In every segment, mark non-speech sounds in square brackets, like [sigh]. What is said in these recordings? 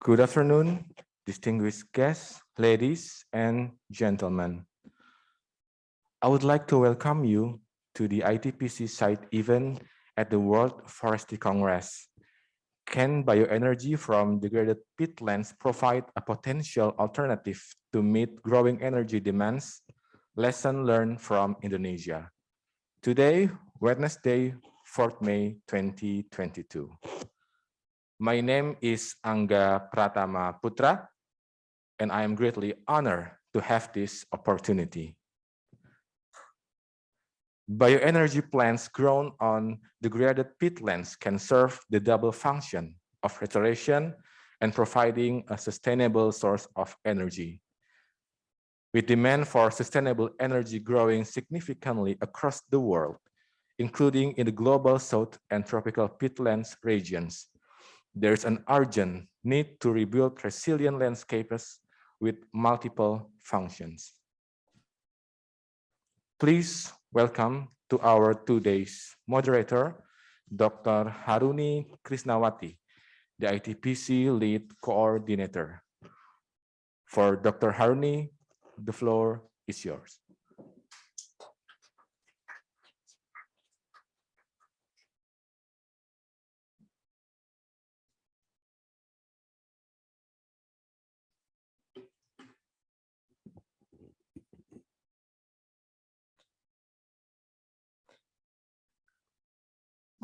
Good afternoon, distinguished guests, ladies and gentlemen. I would like to welcome you to the ITPC site event at the World Forestry Congress. Can bioenergy from degraded peatlands provide a potential alternative to meet growing energy demands? Lesson learned from Indonesia. Today, Wednesday, 4th May 2022. My name is Angga Pratama Putra, and I am greatly honored to have this opportunity. Bioenergy plants grown on degraded peatlands can serve the double function of restoration and providing a sustainable source of energy. With demand for sustainable energy growing significantly across the world, including in the global south and tropical peatlands regions, there's an urgent need to rebuild resilient landscapes with multiple functions. Please welcome to our two days moderator, Dr. Haruni Krisnawati, the ITPC lead coordinator. For Dr. Haruni, the floor is yours.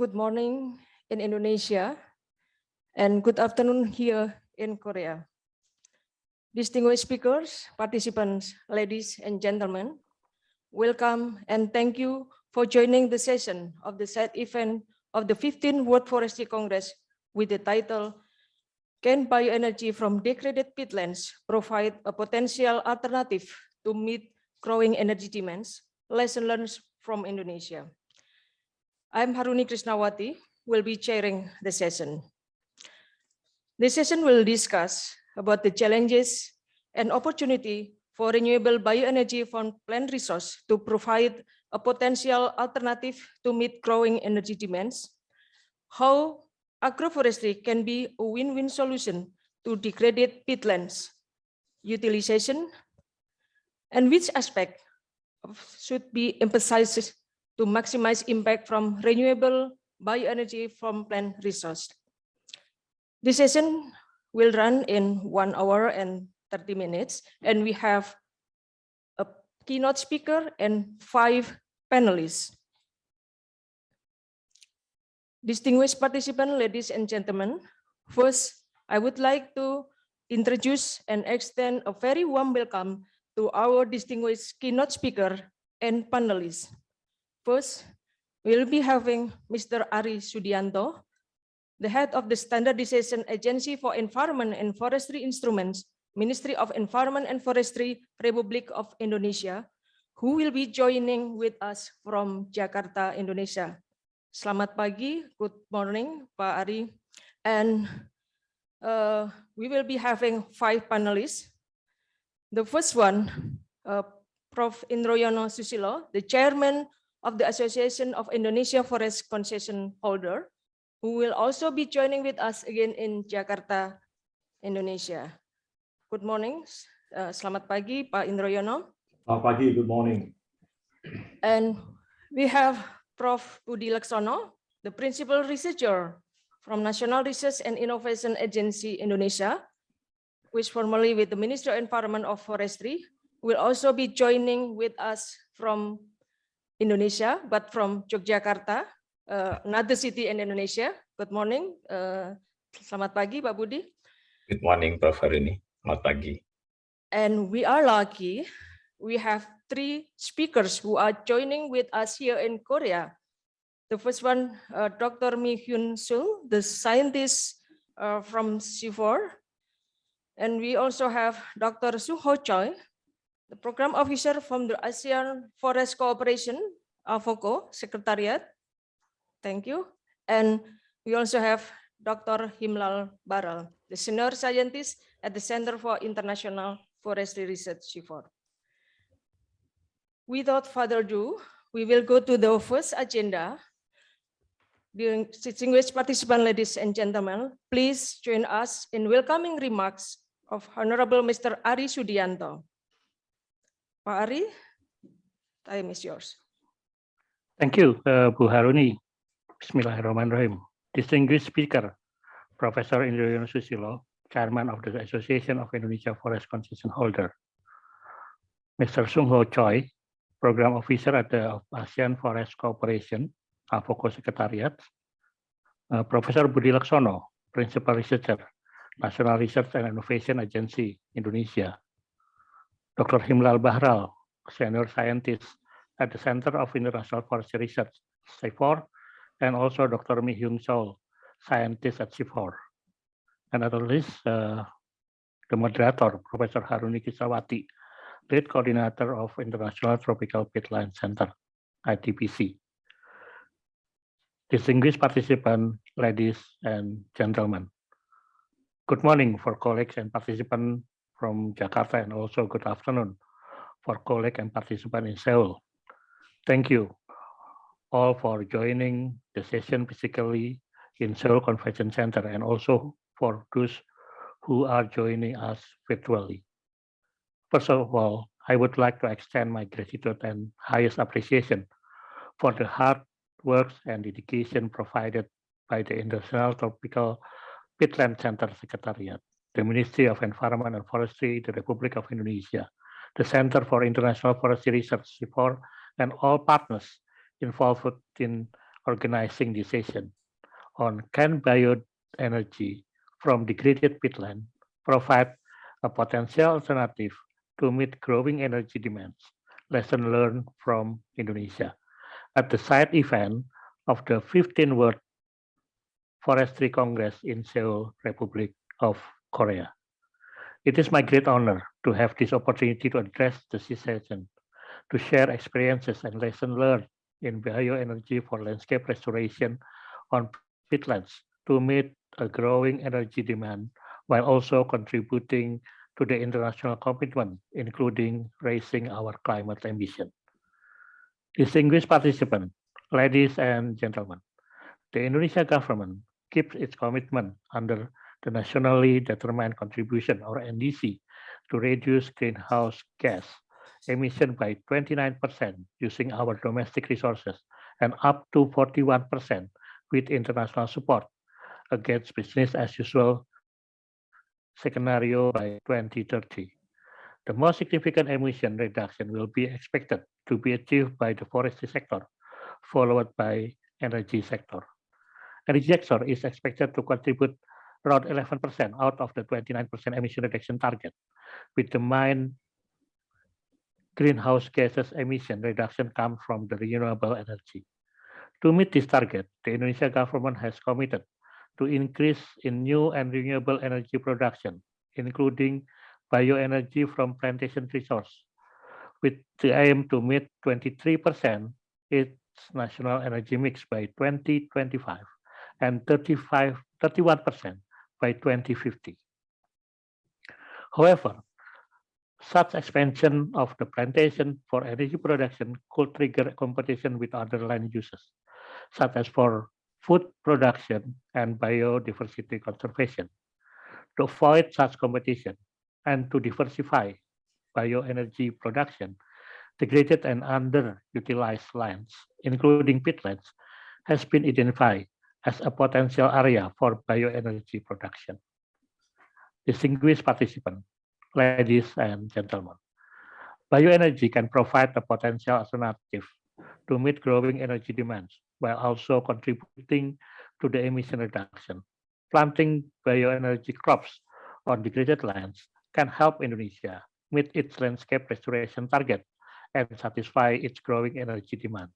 Good morning in Indonesia and good afternoon here in Korea. Distinguished speakers, participants, ladies and gentlemen, welcome and thank you for joining the session of the set event of the 15th World Forestry Congress with the title Can bioenergy from degraded peatlands provide a potential alternative to meet growing energy demands? Lesson learned from Indonesia. I'm Haruni Krisnawati, will be chairing the session. This session will discuss about the challenges and opportunity for renewable bioenergy from plant resource to provide a potential alternative to meet growing energy demands, how agroforestry can be a win-win solution to degraded peatlands utilization, and which aspect should be emphasized to maximize impact from renewable bioenergy from plant resource. This session will run in one hour and 30 minutes, and we have a keynote speaker and five panelists. Distinguished participants, ladies and gentlemen, first, I would like to introduce and extend a very warm welcome to our distinguished keynote speaker and panelists. First, we'll be having Mr. Ary Sudijanto, the head of the Standardization Agency for Environment and Forestry Instruments, Ministry of Environment and Forestry, Republic of Indonesia, who will be joining with us from Jakarta, Indonesia. Selamat pagi, good morning, Pak Ary. And uh, we will be having five panelists. The first one, uh, Prof. Indroyono Susilo, the chairman of the Association of Indonesia Forest Concession Holder, who will also be joining with us again in Jakarta, Indonesia. Good morning, uh, selamat pagi Pak Indroyono. Selamat pagi, good morning. And we have Prof. Budi Leksono, the principal researcher from National Research and Innovation Agency Indonesia, which formerly with the Ministry of Environment of Forestry, will also be joining with us from Indonesia, but from Yogyakarta, uh, another city in Indonesia. Good morning. Uh, selamat pagi, Pak Budi. Good morning, Prof. Harini. Selamat pagi. And we are lucky. We have three speakers who are joining with us here in Korea. The first one, uh, Dr. Mi Hyun Sung, the scientist uh, from CIFOR. And we also have Dr. Su Ho Choi, the program officer from the ASEAN Forest Cooperation, uh, AFOCO Secretariat. Thank you. And we also have Dr. Himlal Baral, the senior scientist at the Center for International Forestry Research, CIFOR. Without further ado, we will go to the first agenda. Distinguished participants, ladies and gentlemen, please join us in welcoming remarks of Honorable Mr. Ary Sudijanto. Pak Ari, time is yours. Thank you, uh, Bu Haruni. Bismillahirrahmanirrahim. Distinguished speaker, Professor Indriyono Susilo, Chairman of the Association of Indonesia Forest Concession Holder. Mr. Sung Ho Choi, Program Officer at the ASEAN Forest Cooperation, AFOCO Secretariat. Uh, Professor Budi Laksono, Principal Researcher, National Research and Innovation Agency, Indonesia. Dr. Himlal Baral, Senior Scientist at the Center of International Forestry Research, CIFOR, and also Dr. Mi Hyun Seol, Scientist at CIFOR. And at least uh, the moderator, Professor Haruni Kisawati, Lead Coordinator of International Tropical Peatland Center, ITPC. Distinguished participants, ladies and gentlemen. Good morning for colleagues and participants from Jakarta and also good afternoon for colleagues and participants in Seoul. Thank you all for joining the session physically in Seoul Convention Center and also for those who are joining us virtually. First of all, I would like to extend my gratitude and highest appreciation for the hard work and dedication provided by the International Tropical Peatland Center Secretariat, the Ministry of Environment and Forestry, the Republic of Indonesia, the Center for International Forestry Research, and all partners involved in organizing this session on can bioenergy from degraded peatland provide a potential alternative to meet growing energy demands. Lesson learned from Indonesia. At the side event of the 15th World Forestry Congress in Seoul, Republic of Korea. It is my great honor to have this opportunity to address the session, to share experiences and lessons learned in bioenergy for landscape restoration on peatlands to meet a growing energy demand while also contributing to the international commitment, including raising our climate ambition. Distinguished participants, ladies and gentlemen, the Indonesia government keeps its commitment under the Nationally Determined Contribution, or NDC, to reduce greenhouse gas emission by 29% using our domestic resources and up to 41% with international support against business as usual scenario by 2030. The most significant emission reduction will be expected to be achieved by the forestry sector, followed by energy sector. Energy sector is expected to contribute around 11% out of the 29% emission reduction target, with the main greenhouse gases emission reduction come from the renewable energy. To meet this target, the Indonesia government has committed to increase in new and renewable energy production, including bioenergy from plantation resource, with the aim to meet 23% its national energy mix by 2025 and 35, 31% by 2050. However, such expansion of the plantation for energy production could trigger competition with other land uses, such as for food production and biodiversity conservation. To avoid such competition and to diversify bioenergy production, degraded and underutilized lands, including peatlands, has been identified as a potential area for bioenergy production. Distinguished participants, ladies and gentlemen, bioenergy can provide a potential alternative to meet growing energy demands while also contributing to the emission reduction. Planting bioenergy crops on degraded lands can help Indonesia meet its landscape restoration target and satisfy its growing energy demand.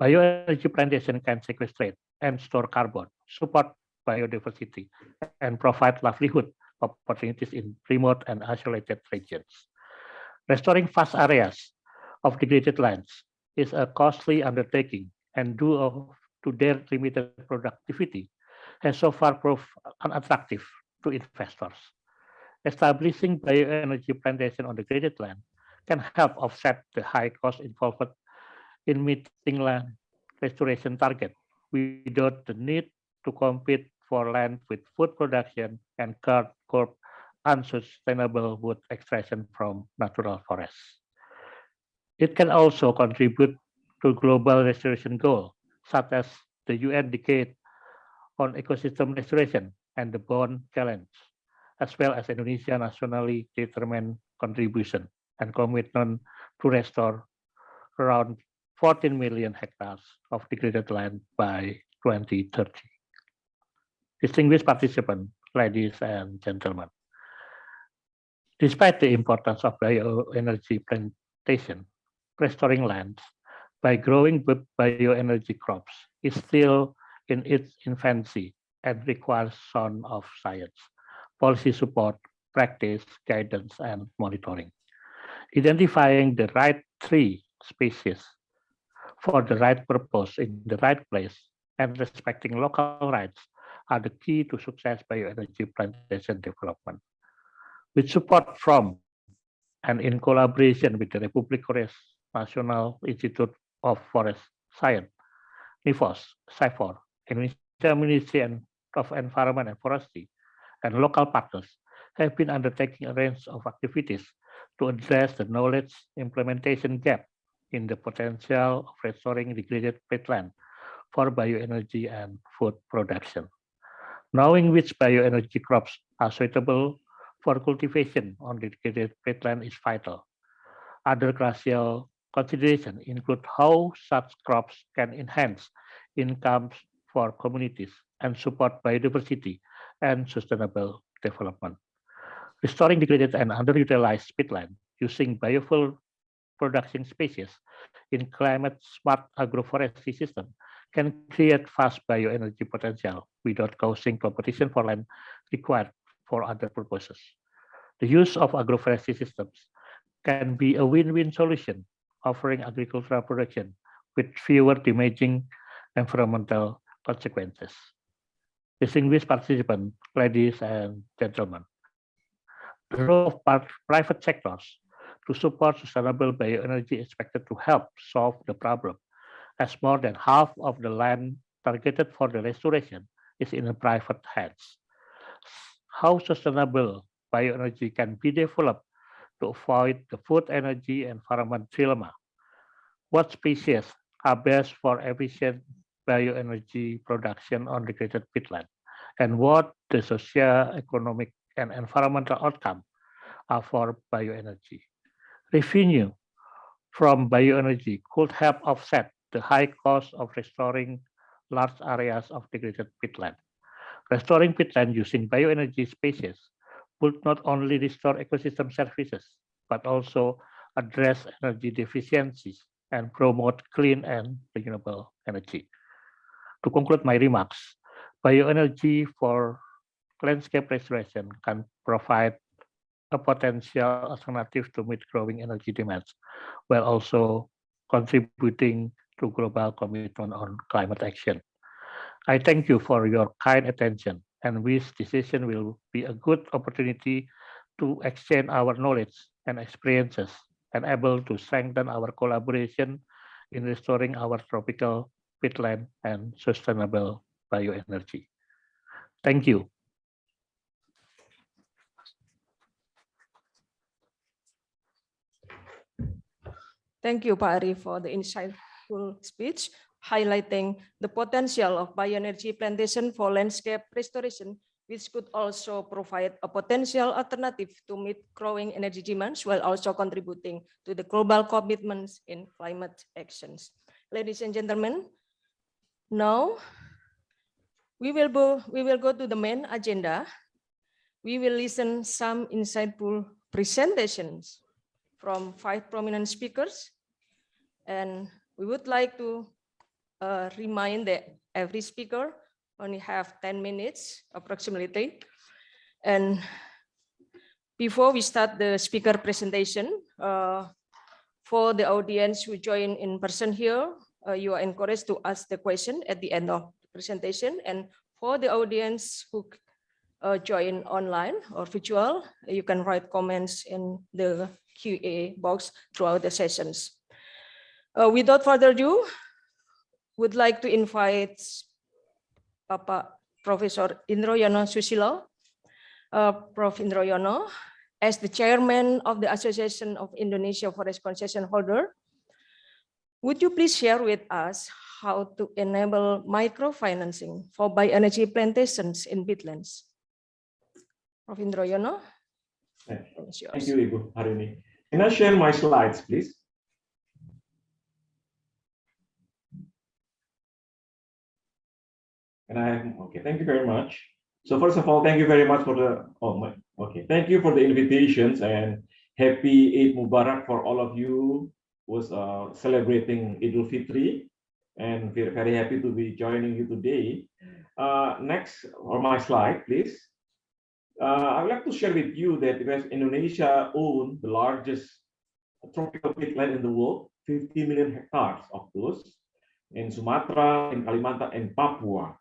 Bioenergy plantation can sequestrate and store carbon, support biodiversity, and provide livelihood opportunities in remote and isolated regions. Restoring vast areas of degraded lands is a costly undertaking and due to their limited productivity has so far proved unattractive to investors. Establishing bioenergy plantation on degraded land can help offset the high cost involved in meeting land restoration target without the need to compete for land with food production and curb unsustainable wood extraction from natural forests. It can also contribute to global restoration goals, such as the UN Decade on Ecosystem Restoration and the Bonn Challenge, as well as Indonesia nationally determined contribution and commitment to restore around 14 million hectares of degraded land by 2030. Distinguished participants, ladies and gentlemen, despite the importance of bioenergy plantation, restoring lands by growing bioenergy crops is still in its infancy and requires sound of science, policy support, practice, guidance, and monitoring. Identifying the right tree species for the right purpose in the right place and respecting local rights are the key to success bioenergy plantation development. With support from and in collaboration with the Republic of Korea's National Institute of Forest Science, NIFOS, CIFOR, Indonesia Ministry of Environment and Forestry, and local partners have been undertaking a range of activities to address the knowledge implementation gap in the potential of restoring degraded peatland for bioenergy and food production. Knowing which bioenergy crops are suitable for cultivation on degraded peatland is vital. Other crucial considerations include how such crops can enhance incomes for communities and support biodiversity and sustainable development. Restoring degraded and underutilized peatland using biofuel production species in climate-smart agroforestry system can create fast bioenergy potential without causing competition for land required for other purposes. The use of agroforestry systems can be a win-win solution, offering agricultural production with fewer damaging environmental consequences. Distinguished participants, ladies and gentlemen, the role of private sectors to support sustainable bioenergy expected to help solve the problem, as more than half of the land targeted for the restoration is in private hands. How sustainable bioenergy can be developed to avoid the food energy environment dilemma? What species are best for efficient bioenergy production on degraded peatland? And what the social, economic, and environmental outcome are for bioenergy? Revenue from bioenergy could help offset the high cost of restoring large areas of degraded peatland. Restoring peatland using bioenergy species would not only restore ecosystem services, but also address energy deficiencies and promote clean and renewable energy. To conclude my remarks, bioenergy for landscape restoration can provide a potential alternative to meet growing energy demands, while also contributing to global commitment on climate action. I thank you for your kind attention and wish decision will be a good opportunity to exchange our knowledge and experiences and able to strengthen our collaboration in restoring our tropical peatland and sustainable bioenergy. Thank you. Thank you, Pak Ary, for the insightful speech highlighting the potential of bioenergy plantation for landscape restoration, which could also provide a potential alternative to meet growing energy demands while also contributing to the global commitments in climate actions. Ladies and gentlemen, now we will we will go to the main agenda. We will listen some insightful presentations from five prominent speakers. And we would like to uh, remind that every speaker only have 10 minutes approximately. And before we start the speaker presentation, uh, for the audience who join in person here, uh, you are encouraged to ask the question at the end of the presentation. And for the audience who uh, join online or virtual, you can write comments in the QA box throughout the sessions. Uh, without further ado, would like to invite Papa Professor Indroyono Susilo, uh, Prof. Indroyono, as the chairman of the Association of Indonesia Forest Concession Holder. Would you please share with us how to enable microfinancing for bioenergy plantations in peatlands? Prof. Indroyono, Thank thank you, Ibu Harini. Can I share my slides, please? And I, okay, thank you very much. So first of all, thank you very much for the, oh my, okay, thank you for the invitations and happy Eid Mubarak for all of you who's uh, celebrating Eid Idul Fitri and we're very happy to be joining you today. Uh, next, or my slide, please. Uh, I would like to share with you that West Indonesia owns the largest tropical peatland in the world, 50 million hectares of those in Sumatra, in Kalimantan, and Papua.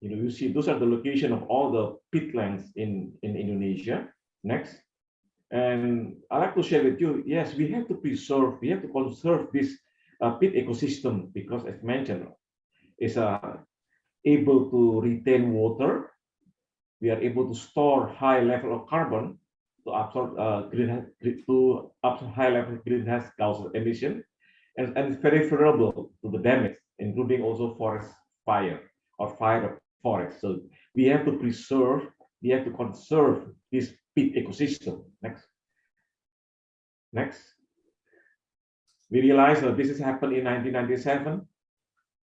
You know, you see those are the location of all the peatlands in, in Indonesia. Next. And i like to share with you, yes, we have to preserve, we have to conserve this uh, peat ecosystem because as mentioned, it's uh, able to retain water. We are able to store high level of carbon to absorb uh, greenhouse to absorb high level greenhouse gas emission, and, and it's very vulnerable to the damage, including also forest fire or fire of forest. So we have to preserve, we have to conserve this peat ecosystem. Next. Next. We realize that this has happened in 1997.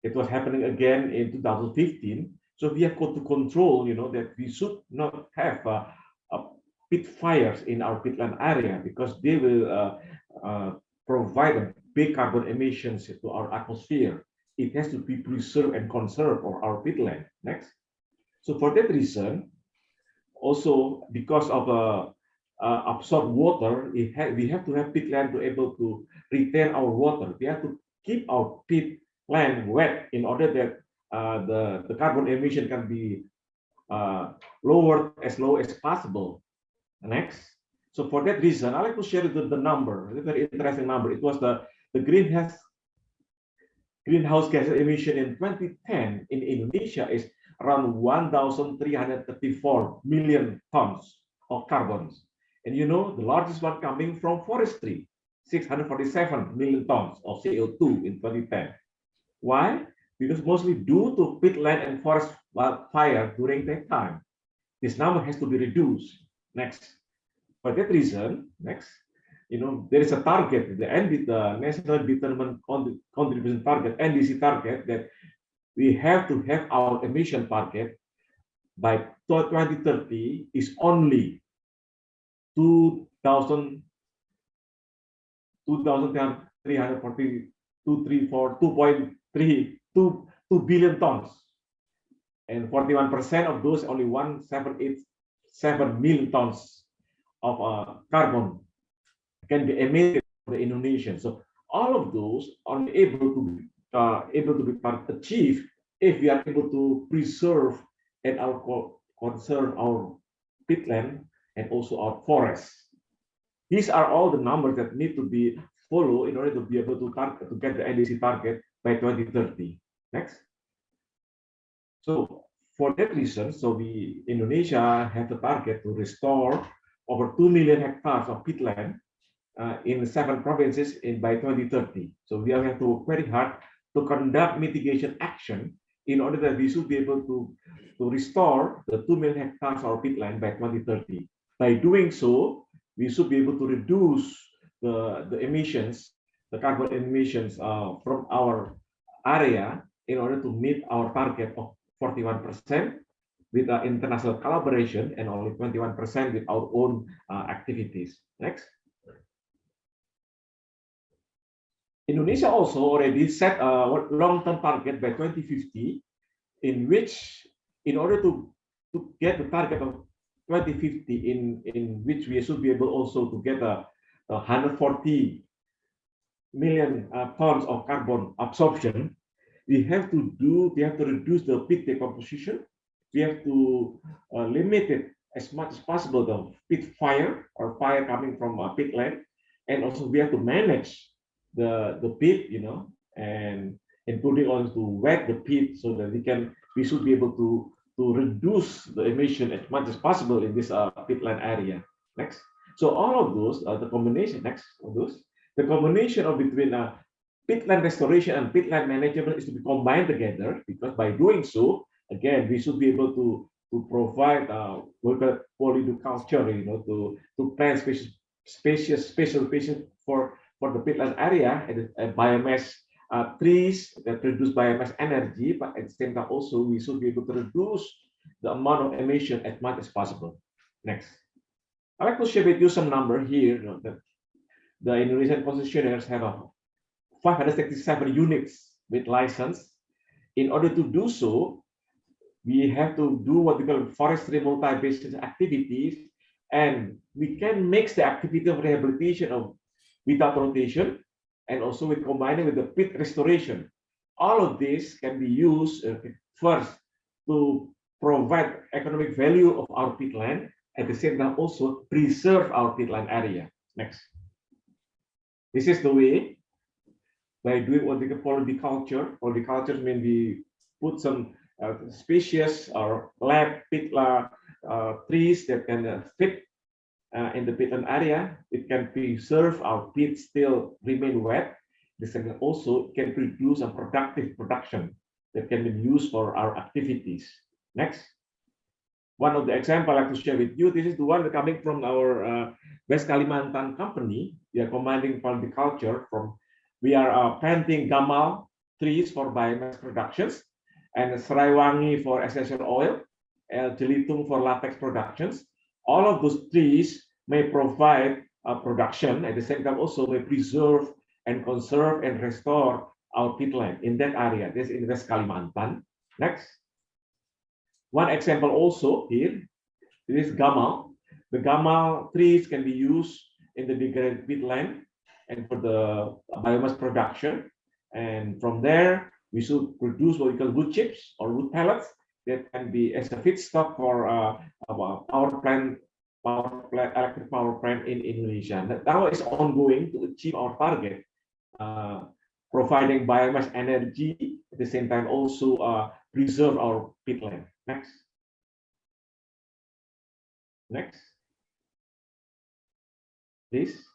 It was happening again in 2015. So we have got to control, you know, that we should not have uh, uh, peat fires in our peatland area because they will uh, uh, provide big carbon emissions to our atmosphere. It has to be preserved and conserved for our peatland. Next. So for that reason, also because of uh, uh, absorb water, we have, we have to have peatland to able to retain our water. We have to keep our peatland wet in order that uh, the, the carbon emission can be uh, lowered as low as possible. Next. So for that reason, I like to share the, the number, a very interesting number. It was the, the greenhouse greenhouse gas emission in 2010 in Indonesia is around 1,334 million tons of carbons. And you know, the largest one coming from forestry, 647 million tons of CO2 in 2010. Why? Because mostly due to peatland and forest fire during that time. This number has to be reduced. Next. For that reason, next, you know, there is a target, the ND, the National Determined Contribution Target, NDC target, that we have to have our emission target by 2030 is only 2,000 2,340 2.3 2, 2 billion tons and 41 percent of those only 1787 million tons of uh, carbon can be emitted by the Indonesian. So all of those are able to uh, able to be part, achieved if we are able to preserve and our conserve our peatland and also our forests. These are all the numbers that need to be followed in order to be able to target to get the NDC target by 2030. Next. So for that reason, so we Indonesia have the target to restore over 2 million hectares of peatland uh, in seven provinces in by 2030. So we have to work very hard to conduct mitigation action in order that we should be able to, to restore the 2 million hectares of peatland by 2030. By doing so, we should be able to reduce the, the emissions, the carbon emissions uh, from our area in order to meet our target of 41% with uh, international collaboration and only 21% with our own uh, activities. Next. Indonesia also already set a long-term target by 2050, in which, in order to, to get the target of 2050, in, in which we should be able also to get a, a 140 million uh, tons of carbon absorption, we have to do, we have to reduce the peat decomposition. We have to uh, limit it as much as possible, the peat fire or fire coming from a peatland. And also we have to manage the the peat, you know, and including on to wet the peat so that we can we should be able to to reduce the emission as much as possible in this uh, peatland area. Next. So all of those, uh, the combination, next of those, the combination of between uh, peatland restoration and peatland management is to be combined together because by doing so, again, we should be able to to provide uh, local polyculture, you know, to to plant spacious, spacious, spatial spacious for for the peatland area and, and biomass uh, trees that produce biomass energy, but at the same time also we should be able to reduce the amount of emission as much as possible. Next. I'd like to share with you some number here. You know, that the Indonesian concessionaires have a 567 units with license. In order to do so, we have to do what we call forestry multi-business activities, and we can mix the activity of rehabilitation of without rotation and also with combining with the peat restoration. All of this can be used uh, first to provide economic value of our peatland, at the same time also preserve our peatland area. Next. This is the way by doing what we call polyculture. Polyculture means we put some uh, species or lab peatland uh, trees that can uh, fit uh, in the peatland area, it can preserve our peat still remain wet. This can also can produce a productive production that can be used for our activities. Next. One of the example I like to share with you, this is the one coming from our uh, West Kalimantan company. They are combining culture from, we are uh, planting gamal trees for biomass productions and Seraiwangi for essential oil, and Jelutung for latex productions all of those trees may provide a production at the same time also may preserve and conserve and restore our peatland in that area. This in West Kalimantan. Next. One example also here, this gamal. The gamal trees can be used in the degraded peatland and for the biomass production. And from there, we should produce what we call wood chips or wood pellets that can be as a feedstock for uh, power plant, power plant, electric power plant in Indonesia. That now is ongoing to achieve our target, uh, providing biomass energy at the same time also uh, preserve our peatland. Next. Next. Please.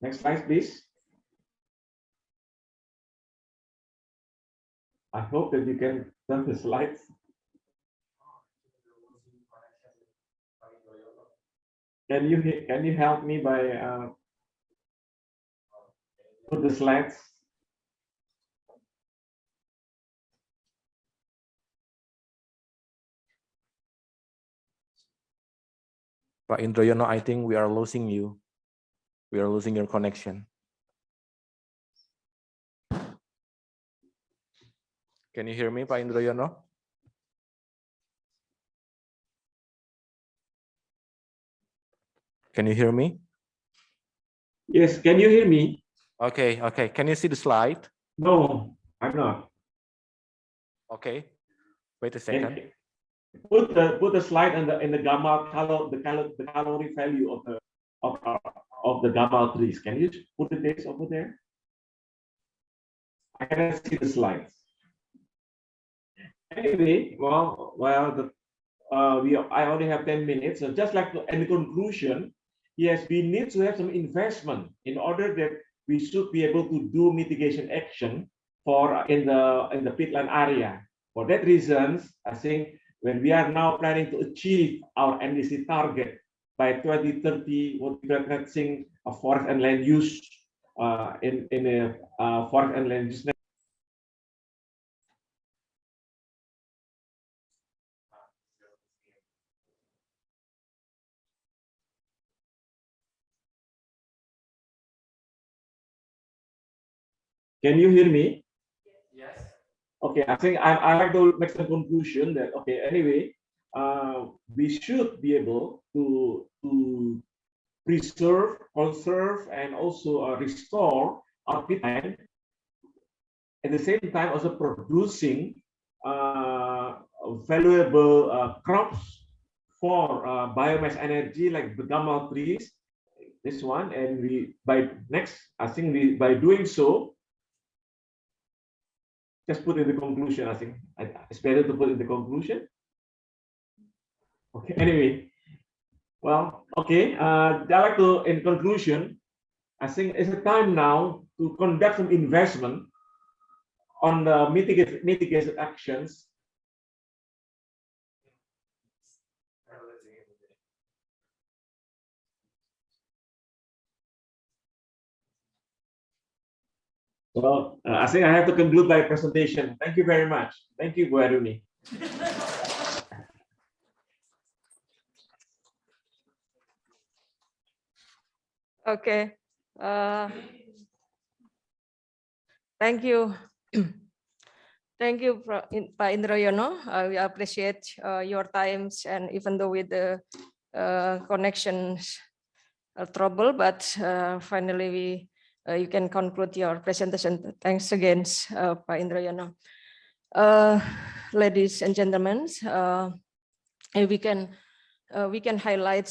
Next slide, please. I hope that you can turn the slides. Can you can you help me by uh, put the slides? Pak Indroyono, I think we are losing you. We are losing your connection. Can you hear me, Pak Indroyono? Can you hear me? Yes, can you hear me? Okay, okay. Can you see the slide? No, I'm not. Okay. Wait a second. Put the put the slide in the in the gamma color the color the calorie value of the of uh, of the gamal trees. Can you put the dates over there? I cannot see the slides. Anyway, well, well, the uh, we I only have 10 minutes. So just like in conclusion, yes, we need to have some investment in order that we should be able to do mitigation action for in the in the peatland area. For that reasons, I think when we are now planning to achieve our NDC target by 2030, what we are addressing a forest and land use uh, in in a uh, forest and land use Can you hear me? Yes. Okay, I think I, I like to make the conclusion that, okay, anyway, uh, we should be able to, to preserve, conserve, and also uh, restore our peatland. At the same time, also producing uh, valuable uh, crops for uh, biomass energy like the gamal trees, this one, and we by next, I think we by doing so, just put in the conclusion, I think. It's better to put in the conclusion. Okay, anyway. Well, okay, uh, I'd like to, in conclusion, I think it's a time now to conduct some investment on the mitigate, mitigation actions Well, uh, I think I have to conclude my presentation. Thank you very much. Thank you, Bu [laughs] Okay. Uh, Thank you. [clears throat] Thank you, Pro- In- Pak Indroyono. Uh, We appreciate uh, your times and even though with the uh, connections trouble, but uh, finally we, uh, you can conclude your presentation. Thanks again, uh, Pak Indroyono. Uh, Ladies and gentlemen, we can, we can highlight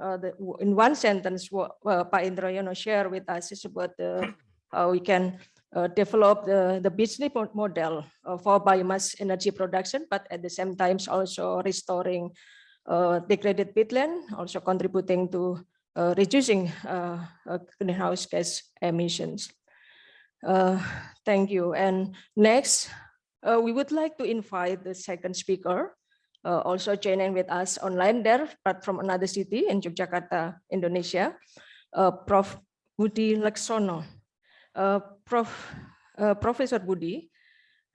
uh, the, in one sentence what uh, Pak Indroyono share with us is about the, how we can uh, develop the, the business model uh, for biomass energy production, but at the same time also restoring uh, degraded peatland, also contributing to uh, reducing uh, uh, greenhouse gas emissions. Uh, Thank you. And next, uh, we would like to invite the second speaker, uh, also joining with us online there, but from another city in Yogyakarta, Indonesia, uh, Prof. Budi Leksono. Uh, Prof. uh, Professor Budi,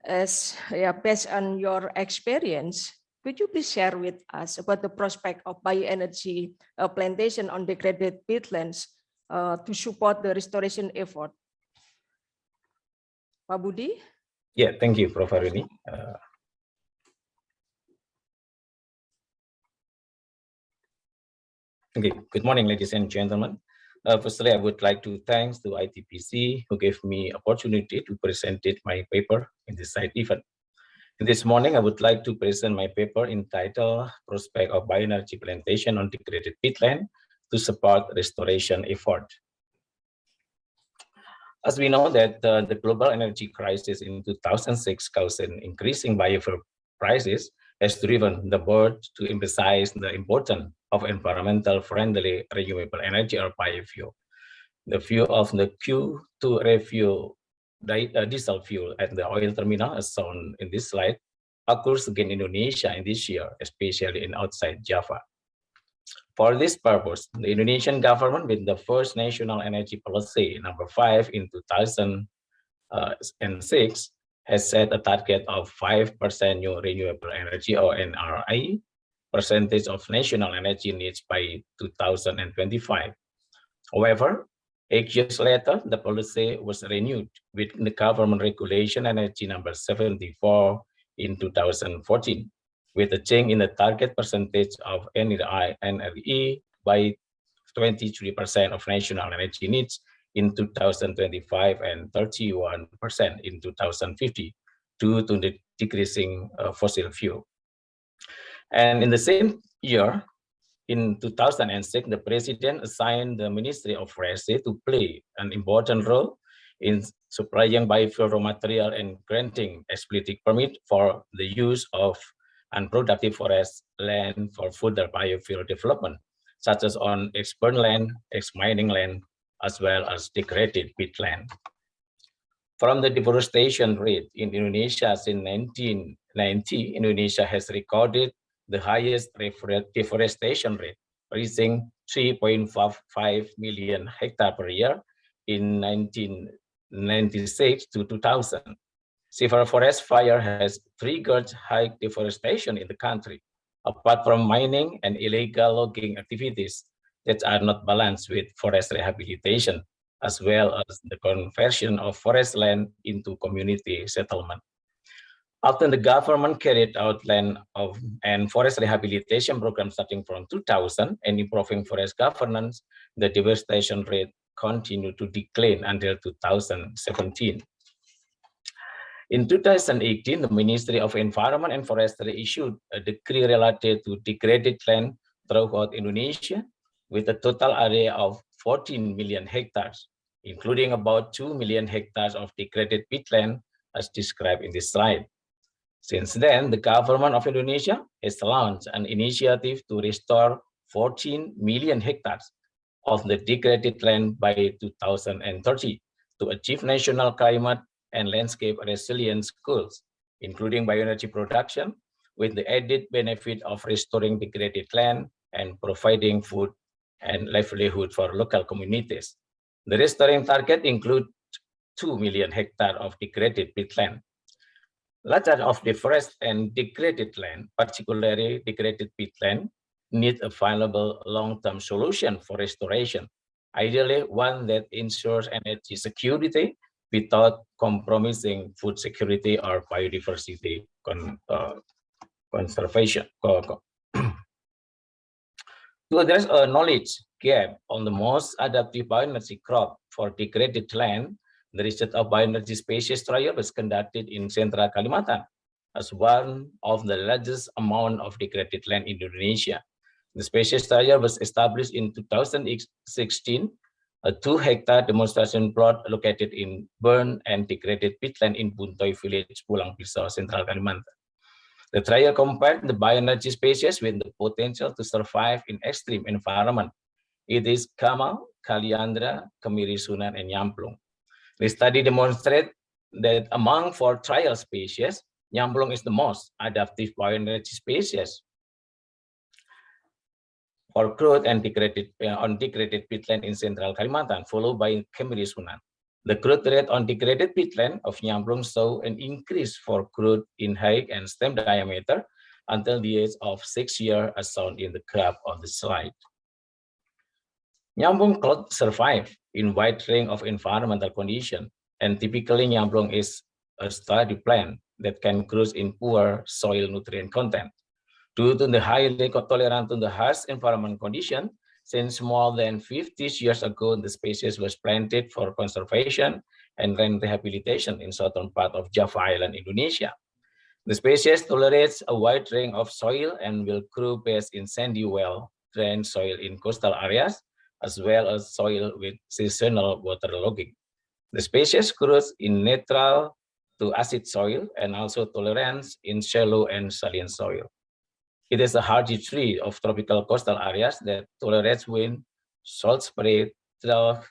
as yeah, based on your experience, could you please share with us about the prospect of bioenergy uh, plantation on degraded peatlands uh, to support the restoration effort? Pak Budi? Yeah, thank you, Prof. Aruni. Okay, good morning, ladies and gentlemen. Uh, firstly, I would like to thanks to ITPC who gave me opportunity to present my paper in this site event. This morning, I would like to present my paper entitled Prospect of Bioenergy Plantation on Degraded Peatland to Support Restoration Effort. As we know that uh, the global energy crisis in 2006 caused an increasing biofuel prices has driven the board to emphasize the importance of environmental friendly renewable energy or biofuel. The fuel of the Q2 refuel di- uh, diesel fuel at the oil terminal as shown in this slide occurs again in Indonesia in this year, especially in outside Java. For this purpose, the Indonesian government with the first national energy policy number five in 2006 has set a target of 5% new renewable energy or NRI percentage of national energy needs by 2025. However, eight years later, the policy was renewed with the government regulation energy number 74 in 2014 with a change in the target percentage of NRI, NRE by 23% of national energy needs in 2025 and 31% in 2050 due to the decreasing uh, fossil fuel. And in the same year, in 2006, the president assigned the Ministry of Forestry to play an important role in supplying biofuel raw material and granting explicit permit for the use of unproductive forest land for further biofuel development, such as on ex-burn land, ex-mining land, as well as degraded peatland. From the deforestation rate in Indonesia since 1990, Indonesia has recorded the highest deforestation rate, reaching 3.55 million hectare per year in 1996 to 2000. Severe forest fire has triggered high deforestation in the country, apart from mining and illegal logging activities that are not balanced with forest rehabilitation, as well as the conversion of forest land into community settlement. After the government carried out land of and forest rehabilitation programs starting from 2000 and improving forest governance, the deforestation rate continued to decline until 2017. In 2018, the Ministry of Environment and Forestry issued a decree related to degraded land throughout Indonesia with a total area of 14 million hectares, including about 2 million hectares of degraded peatland as described in this slide. Since then, the government of Indonesia has launched an initiative to restore 14 million hectares of the degraded land by 2030 to achieve national climate and landscape resilience goals, including bioenergy production, with the added benefit of restoring degraded land and providing food and livelihood for local communities. The restoring target includes 2 million hectares of degraded peatland. Larger of the forest and degraded land, particularly degraded peatland, need a viable long-term solution for restoration, ideally one that ensures energy security without compromising food security or biodiversity con, uh, conservation. [clears throat] to address a knowledge gap on the most adaptive bioenergy crop for degraded land, the research of bioenergy species trial was conducted in Central Kalimantan as one of the largest amount of degraded land in Indonesia. The species trial was established in 2016, a two hectare demonstration plot located in burned and degraded peatland in Buntoi village, Pulang Pisau, Central Kalimantan. The trial compared the bioenergy species with the potential to survive in extreme environment. It is Gamal, Kaliandra, Kemiri Sunan, and Nyamplung. The study demonstrated that among four trial species, Nyamplung is the most adaptive bioenergy species for crude and degraded uh, on degraded peatland in central Kalimantan, followed by Kemiri Sunan. The growth rate on degraded peatland of Nyamplung saw an increase for growth in height and stem diameter until the age of six years as shown in the graph on the slide. Nyamplung cloud survive in wide range of environmental conditions, and typically Nyamplung is a sturdy plant that can grow in poor soil nutrient content. Due to the highly tolerant to the harsh environment condition, since more than 50 years ago, the species was planted for conservation and land rehabilitation in southern part of Java Island, Indonesia. The species tolerates a wide range of soil and will grow best in sandy well drained soil in coastal areas, as well as soil with seasonal waterlogging. The species grows in neutral to acid soil and also tolerance in shallow and saline soil. It is a hardy tree of tropical coastal areas that tolerates wind, salt spray, drought,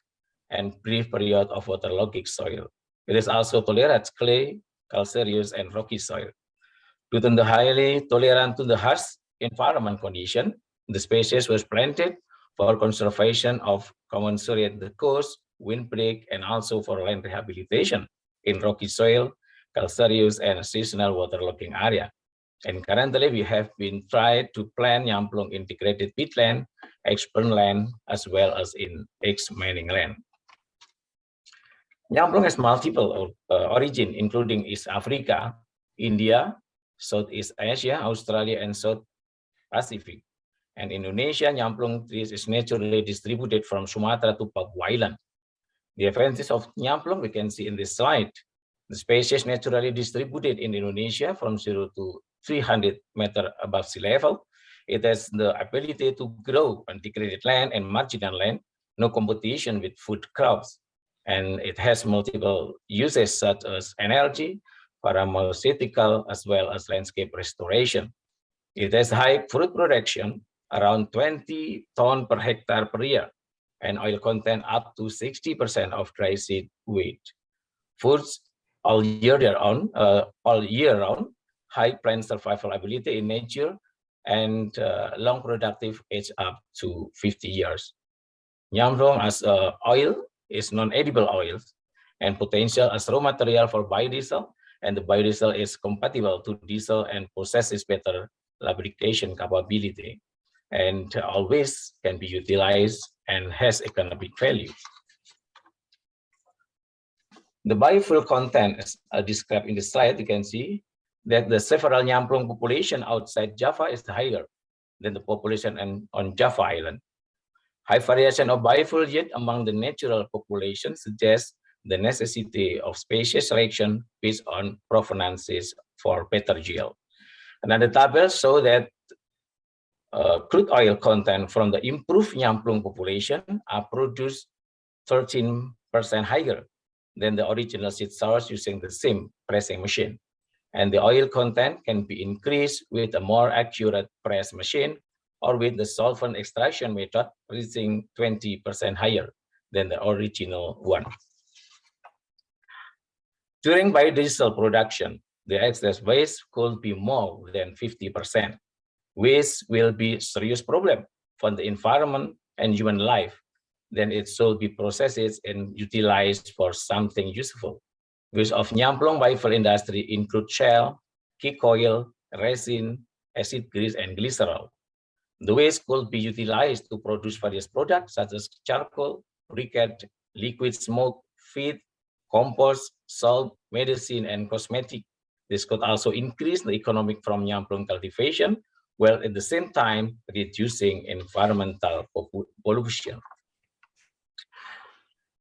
and brief period of waterlogging soil. It is also tolerates clay, calcareous, and rocky soil. Due to the highly tolerant to the harsh environment condition, the species was planted for conservation of commensurate the coast, windbreak, and also for land rehabilitation in rocky soil, calcareous, and seasonal waterlogging area. And currently we have been tried to plan Nyamplung integrated peatland, expert land, as well as in ex-mining land. Nyamplung has multiple uh, origin, including East Africa, India, Southeast Asia, Australia, and South Pacific. And Indonesia, Nyamplung trees is naturally distributed from Sumatra to Papua Island. The advantages of Nyamplung we can see in this slide. The species naturally distributed in Indonesia from 0 to 300 meter above sea level. It has the ability to grow on degraded land and marginal land, no competition with food crops. And it has multiple uses such as energy, pharmaceutical, as well as landscape restoration. It has high fruit production, around 20 ton per hectare per year, and oil content up to 60% of dry seed weight. Foods all year round, uh, all year round, high plant survival ability in nature, and uh, long productive age up to 50 years. Nyamplung as uh, oil is non-edible oils and potential as raw material for biodiesel, and the biodiesel is compatible to diesel and possesses better lubrication capability, and always can be utilized and has economic value. The biofuel content is uh, described in the slide, you can see that the several Nyamplung population outside Java is higher than the population in, on Java Island. High variation of biofuel yield among the natural population suggests the necessity of species selection based on provenances for better yield. Another table show that uh, crude oil content from the improved Nyamplung population are produced 13% higher than the original seed source using the same pressing machine. And the oil content can be increased with a more accurate press machine or with the solvent extraction method reaching 20% higher than the original one. During biodiesel production, the excess waste could be more than 50%. Waste will be serious problem for the environment and human life. Then it should be processed and utilized for something useful. Waste of Nyamplung biofuel industry include shell, kick oil, resin, acid grease, and glycerol. The waste could be utilized to produce various products such as charcoal, briquette, liquid smoke, feed, compost, salt, medicine, and cosmetic. This could also increase the economic from Nyamplung cultivation, while at the same time reducing environmental pollution.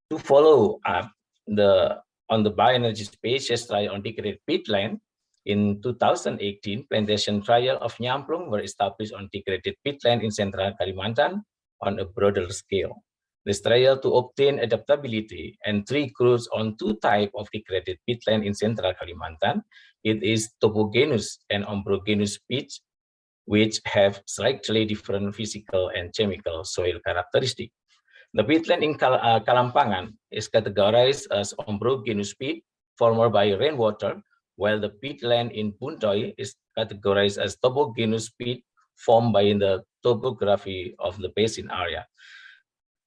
To follow up the on the bioenergy species trial on degraded peatland, in 2018, plantation trial of Nyamplung were established on degraded peatland in central Kalimantan on a broader scale. This trial to obtain adaptability and tree growth on two type of degraded peatland in central Kalimantan. It is topogenous and ombrogenous peats, which have slightly different physical and chemical soil characteristics. The peatland in Kal uh, Kalampangan is categorized as ombrogenous peat formed by rainwater, while the peatland in Buntoi is categorized as topogenous peat formed by the topography of the basin area.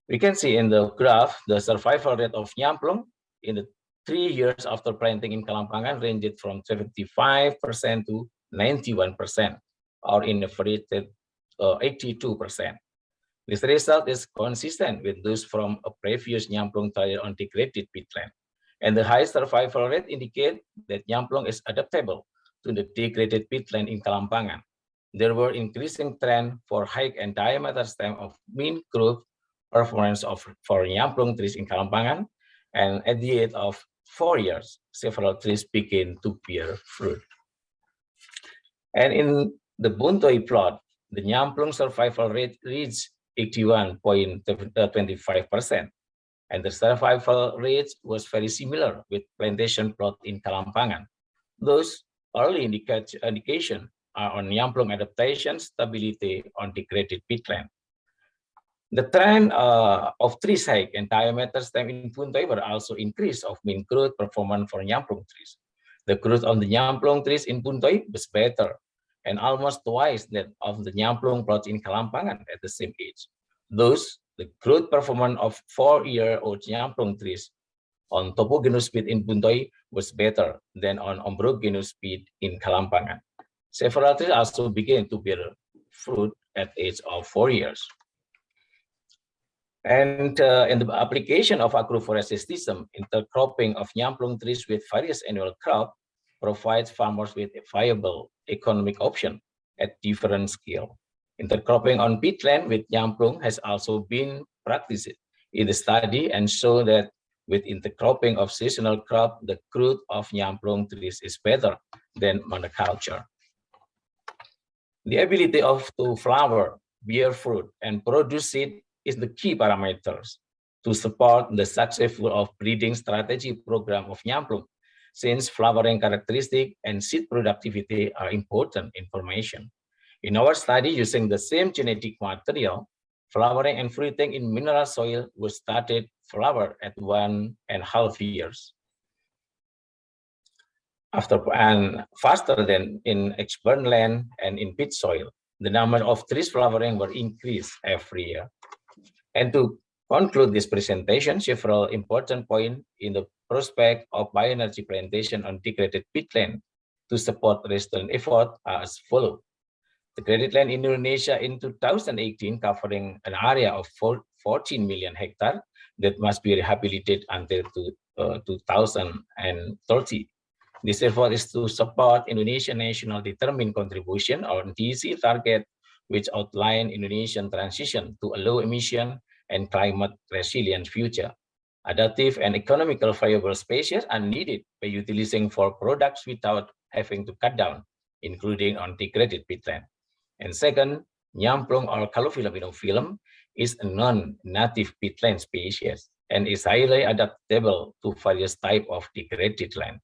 We can see in the graph the survival rate of Nyamplung in the three years after planting in Kalampangan ranged from 75% to 91%, or in average uh, 82%. This result is consistent with those from a previous Nyamplung trial on degraded peatland. And the high survival rate indicate that Nyamplung is adaptable to the degraded peatland in Kalampangan. There were increasing trend for height and diameter stem of mean growth performance of for Nyamplung trees in Kalampangan, and at the age of four years, several trees begin to bear fruit. And in the Buntoi plot, the Nyamplung survival rate reached 81.25%. And the survival rate was very similar with plantation plot in Kalampangan. Those early indication are on Nyamplung adaptation stability on degraded peatland. The trend uh, of tree height and diameter stem in Buntoi were also increase of mean growth performance for Nyamplung trees. The growth on the Nyamplung trees in Buntoi was better and almost twice that of the Nyamplung plots in Kalampangan at the same age. Thus, the growth performance of four-year-old Nyamplung trees on topogenous peat in Buntoi was better than on ombrogenous peat in Kalampangan. Several trees also began to bear fruit at age of four years. And uh, in the application of agroforestry system, intercropping of Nyamplung trees with various annual crop provides farmers with a viable economic option at different scale. Intercropping on peatland with Nyamplung has also been practiced in the study and show that with intercropping of seasonal crop, the growth of Nyamplung trees is better than monoculture. The ability of to flower, bear fruit, and produce seed is the key parameters to support the successful of breeding strategy program of Nyamplung, since flowering characteristic and seed productivity are important information. In our study using the same genetic material, flowering and fruiting in mineral soil was started flower at one and a half years. After and faster than in exburn land and in pit soil, the number of trees flowering were increased every year. And to conclude this presentation, several important points in the prospect of bioenergy plantation on degraded peatland to support restoration effort are as follows. The degraded land in Indonesia in 2018 covering an area of 14 million hectares that must be rehabilitated until to, uh, 2030. This effort is to support Indonesian National Determined Contribution or NDC target which outline Indonesian transition to a low emission and climate resilient future. Adaptive and economical viable species are needed by utilizing for products without having to cut down, including on degraded peatland. And second, Nyamplung or Calophyllum inophyllum is a non-native peatland species and is highly adaptable to various type of degraded land.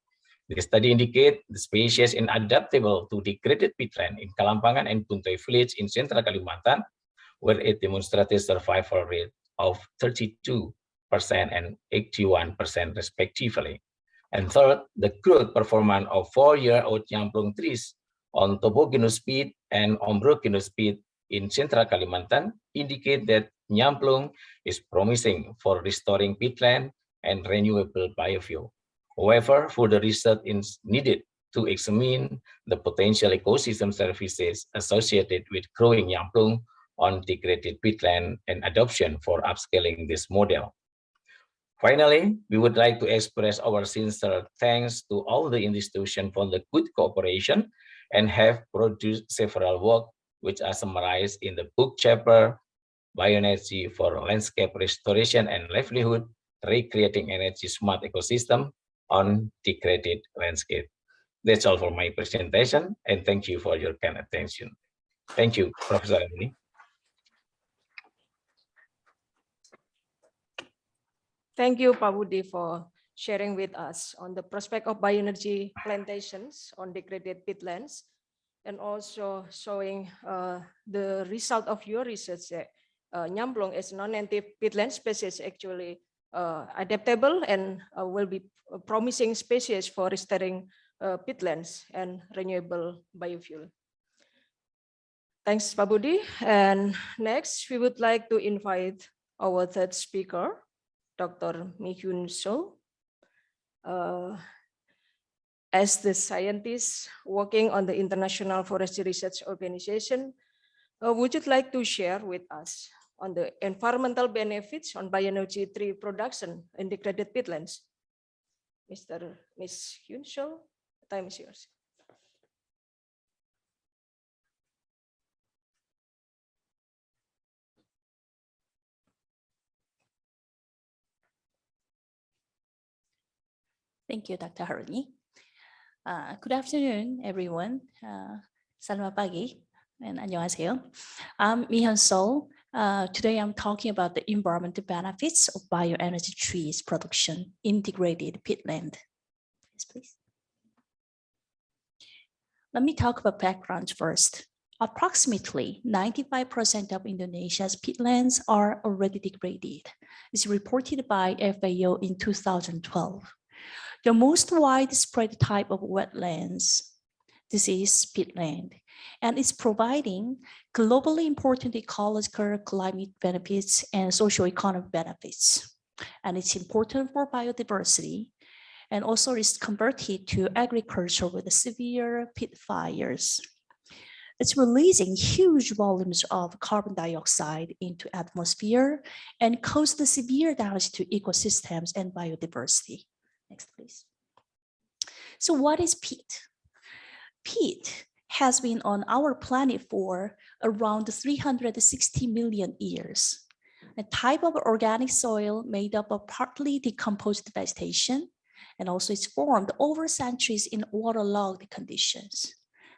The study indicate the species is adaptable to degraded peatland in Kalampangan and Buntoi village in central Kalimantan, where it demonstrated survival rate of 32% and 81% respectively. And third, the growth performance of four-year-old Nyamplung trees on topogenous peat and ombrogenous peat in central Kalimantan indicate that Nyamplung is promising for restoring peatland and renewable biofuel. However, further research is needed to examine the potential ecosystem services associated with growing Nyamplung on degraded peatland and adoption for upscaling this model. Finally, we would like to express our sincere thanks to all the institutions for the good cooperation and have produced several works which are summarized in the book chapter Bioenergy for Landscape Restoration and Livelihood, Recreating Energy Smart Ecosystem on Degraded Landscape. That's all for my presentation and thank you for your kind attention. Thank you, Professor Anthony. Thank you, Pak Budi, for sharing with us on the prospect of bioenergy plantations on degraded peatlands and also showing uh, the result of your research that uh, Nyamplung is non-native peatland species actually uh, adaptable and uh, will be promising species for restoring uh, peatlands and renewable biofuel. Thanks, Pak Budi. And next, we would like to invite our third speaker, Dr. Mi-Hyun Seol. Uh, as the scientist working on the International Forestry Research Organization, uh, would you like to share with us on the environmental benefits on bioenergy tree production in degraded peatlands? Mr. Ms. Hyun So, time is yours. Thank you, Dr. Haruni. Uh, good afternoon, everyone. Uh, selamat pagi and 안녕하세요. I'm Mihyun Sol. Uh, today I'm talking about the environmental benefits of bioenergy trees production in degraded peatland. Yes, please. Let me talk about background first. Approximately 95% of Indonesia's peatlands are already degraded. It's reported by FAO in 2012. The most widespread type of wetlands, this is peatland, and it's providing globally important ecological climate benefits and socio-economic benefits. And it's important for biodiversity and also is converted to agriculture with severe peat fires. It's releasing huge volumes of carbon dioxide into atmosphere and cause the severe damage to ecosystems and biodiversity. Next, please. So what is peat? Peat has been on our planet for around 360 million years. A type of organic soil made up of partly decomposed vegetation, and also it's formed over centuries in waterlogged conditions.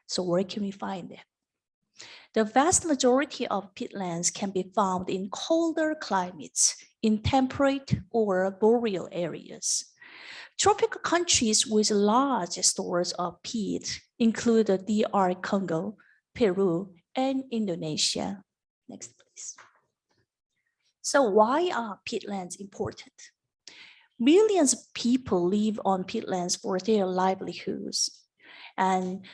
So where can we find it? The vast majority of peatlands can be found in colder climates, in temperate or boreal areas. Tropical countries with large stores of peat include the DR Congo, Peru, and Indonesia. Next, please. So why are peatlands important? Millions of people live on peatlands for their livelihoods. And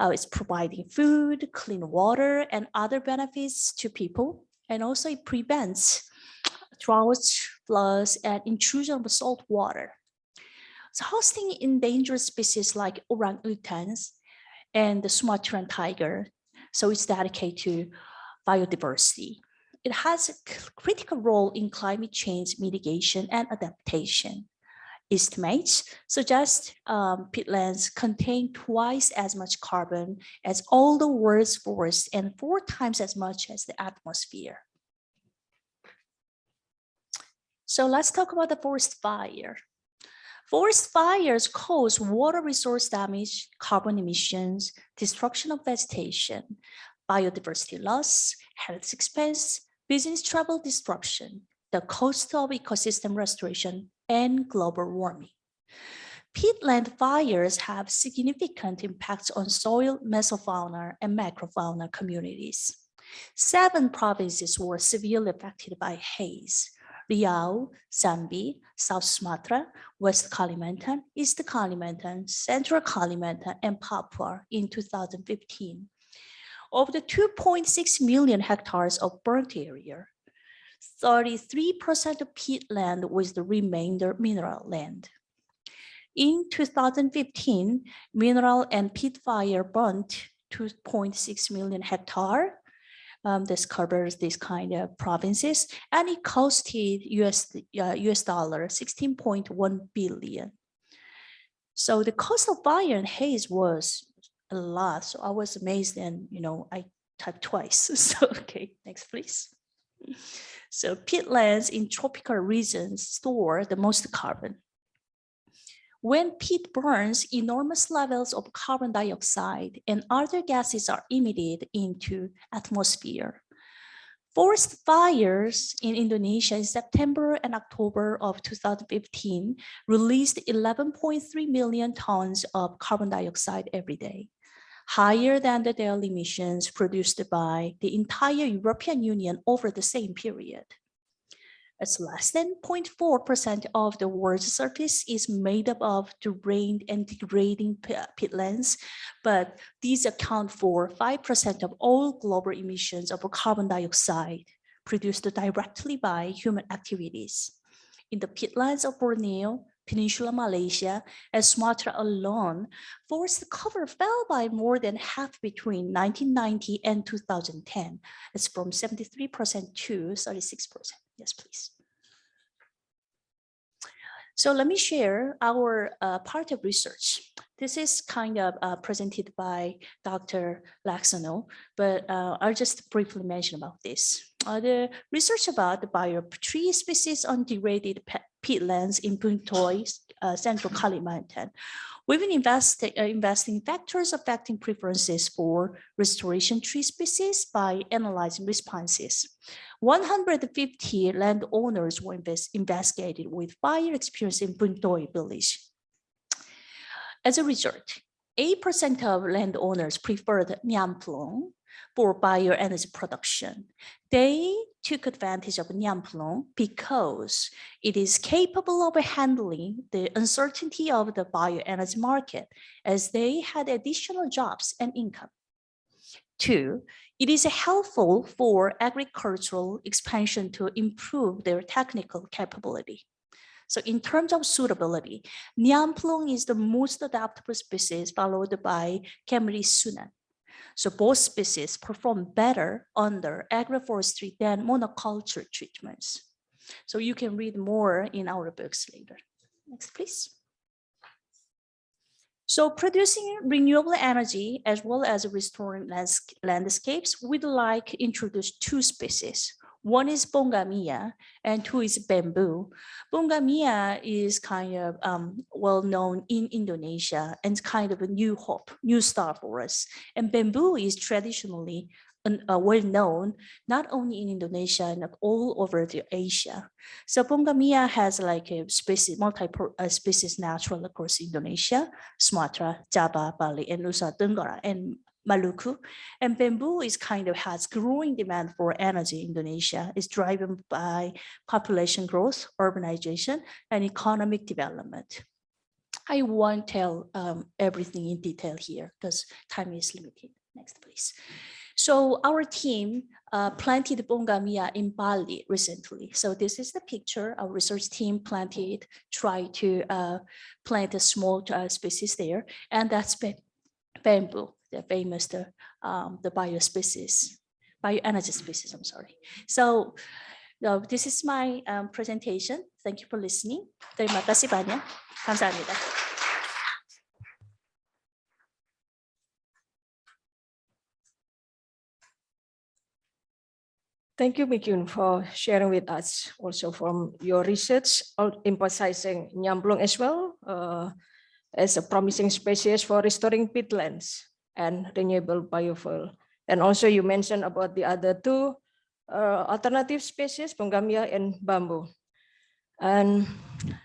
uh, it's providing food, clean water, and other benefits to people. And also it prevents droughts, floods, and intrusion of salt water. So hosting endangered species like orangutans and the Sumatran tiger. So it's dedicated to biodiversity. It has a critical role in climate change mitigation and adaptation. Estimates suggest um, peatlands contain twice as much carbon as all the world's forests and four times as much as the atmosphere. So let's talk about the forest fire. Forest fires cause water resource damage, carbon emissions, destruction of vegetation, biodiversity loss, health expense, business travel disruption, the cost of ecosystem restoration, and global warming. Peatland fires have significant impacts on soil, mesofauna, and macrofauna communities. Seven provinces were severely affected by haze. Riau, Jambi, South Sumatra, West Kalimantan, East Kalimantan, Central Kalimantan, and Papua in 2015. Of the 2.6 million hectares of burnt area, 33% of peatland was the remainder mineral land. In 2015, mineral and peat fire burnt 2.6 million hectare. Um, this covers these kind of provinces, and it costed US, uh, US dollar 16.1 billion. So the cost of fire and haze was a lot. So I was amazed and, you know, I typed twice. [laughs] So, okay, next please. So peatlands in tropical regions store the most carbon. When peat burns, enormous levels of carbon dioxide and other gases are emitted into atmosphere. Forest fires in Indonesia in September and October of 2015 released 11.3 million tons of carbon dioxide every day, higher than the daily emissions produced by the entire European Union over the same period. It's less than 0.4% of the world's surface is made up of drained and degrading peatlands, but these account for 5% of all global emissions of carbon dioxide produced directly by human activities. In the peatlands of Borneo, Peninsula Malaysia, and Sumatra alone, forest cover fell by more than half between 1990 and 2010. It's from 73% to 36%. Yes, please. So let me share our uh, part of research. This is kind of uh, presented by Dr. Leksono, but uh, I'll just briefly mention about this. Uh, the research about the bio-tree species on degraded peatlands in Buntoi, uh, Central Kalimantan. We've been investi uh, investing factors affecting preferences for restoration tree species by analyzing responses. 150 landowners were invest investigated with fire experience in Buntoi village. As a result, 8% of landowners preferred Nyamplung for bioenergy production. They took advantage of Nyamplung because it is capable of handling the uncertainty of the bioenergy market as they had additional jobs and income. Two, it is helpful for agricultural expansion to improve their technical capability. So in terms of suitability, Nyamplung is the most adaptable species followed by Kemiri Sunan. So both species perform better under agroforestry than monoculture treatments. So you can read more in our books later. Next, please. So producing renewable energy as well as restoring landscapes, we'd like introduce two species. One is Pongamia and two is bamboo. Pongamia is kind of um, well known in Indonesia and kind of a new hope, new star for us. And bamboo is traditionally uh, well known not only in Indonesia and all over the Asia. So Pongamia has like a species, multi uh, species natural across Indonesia, Sumatra, Java, Bali, and Nusa Tenggara, and Maluku. And bamboo is kind of has growing demand for energy in Indonesia. is driven by population growth, urbanization, and economic development. I won't tell um, everything in detail here because time is limited. Next, please. So our team uh, planted Pongamia in Bali recently. So this is the picture our research team planted, try to uh, plant a small uh, species there. And that's bamboo the famous the, um, the bio species, bioenergy species, I'm sorry. So this is my um, presentation. Thank you for listening. Terima kasih banyak. 감사합니다. Thank you, Mikyun, for sharing with us also from your research, emphasizing Nyamplung as well uh, as a promising species for restoring peatlands and renewable biofuel. And also you mentioned about the other two uh, alternative species, Pongamia and bamboo. And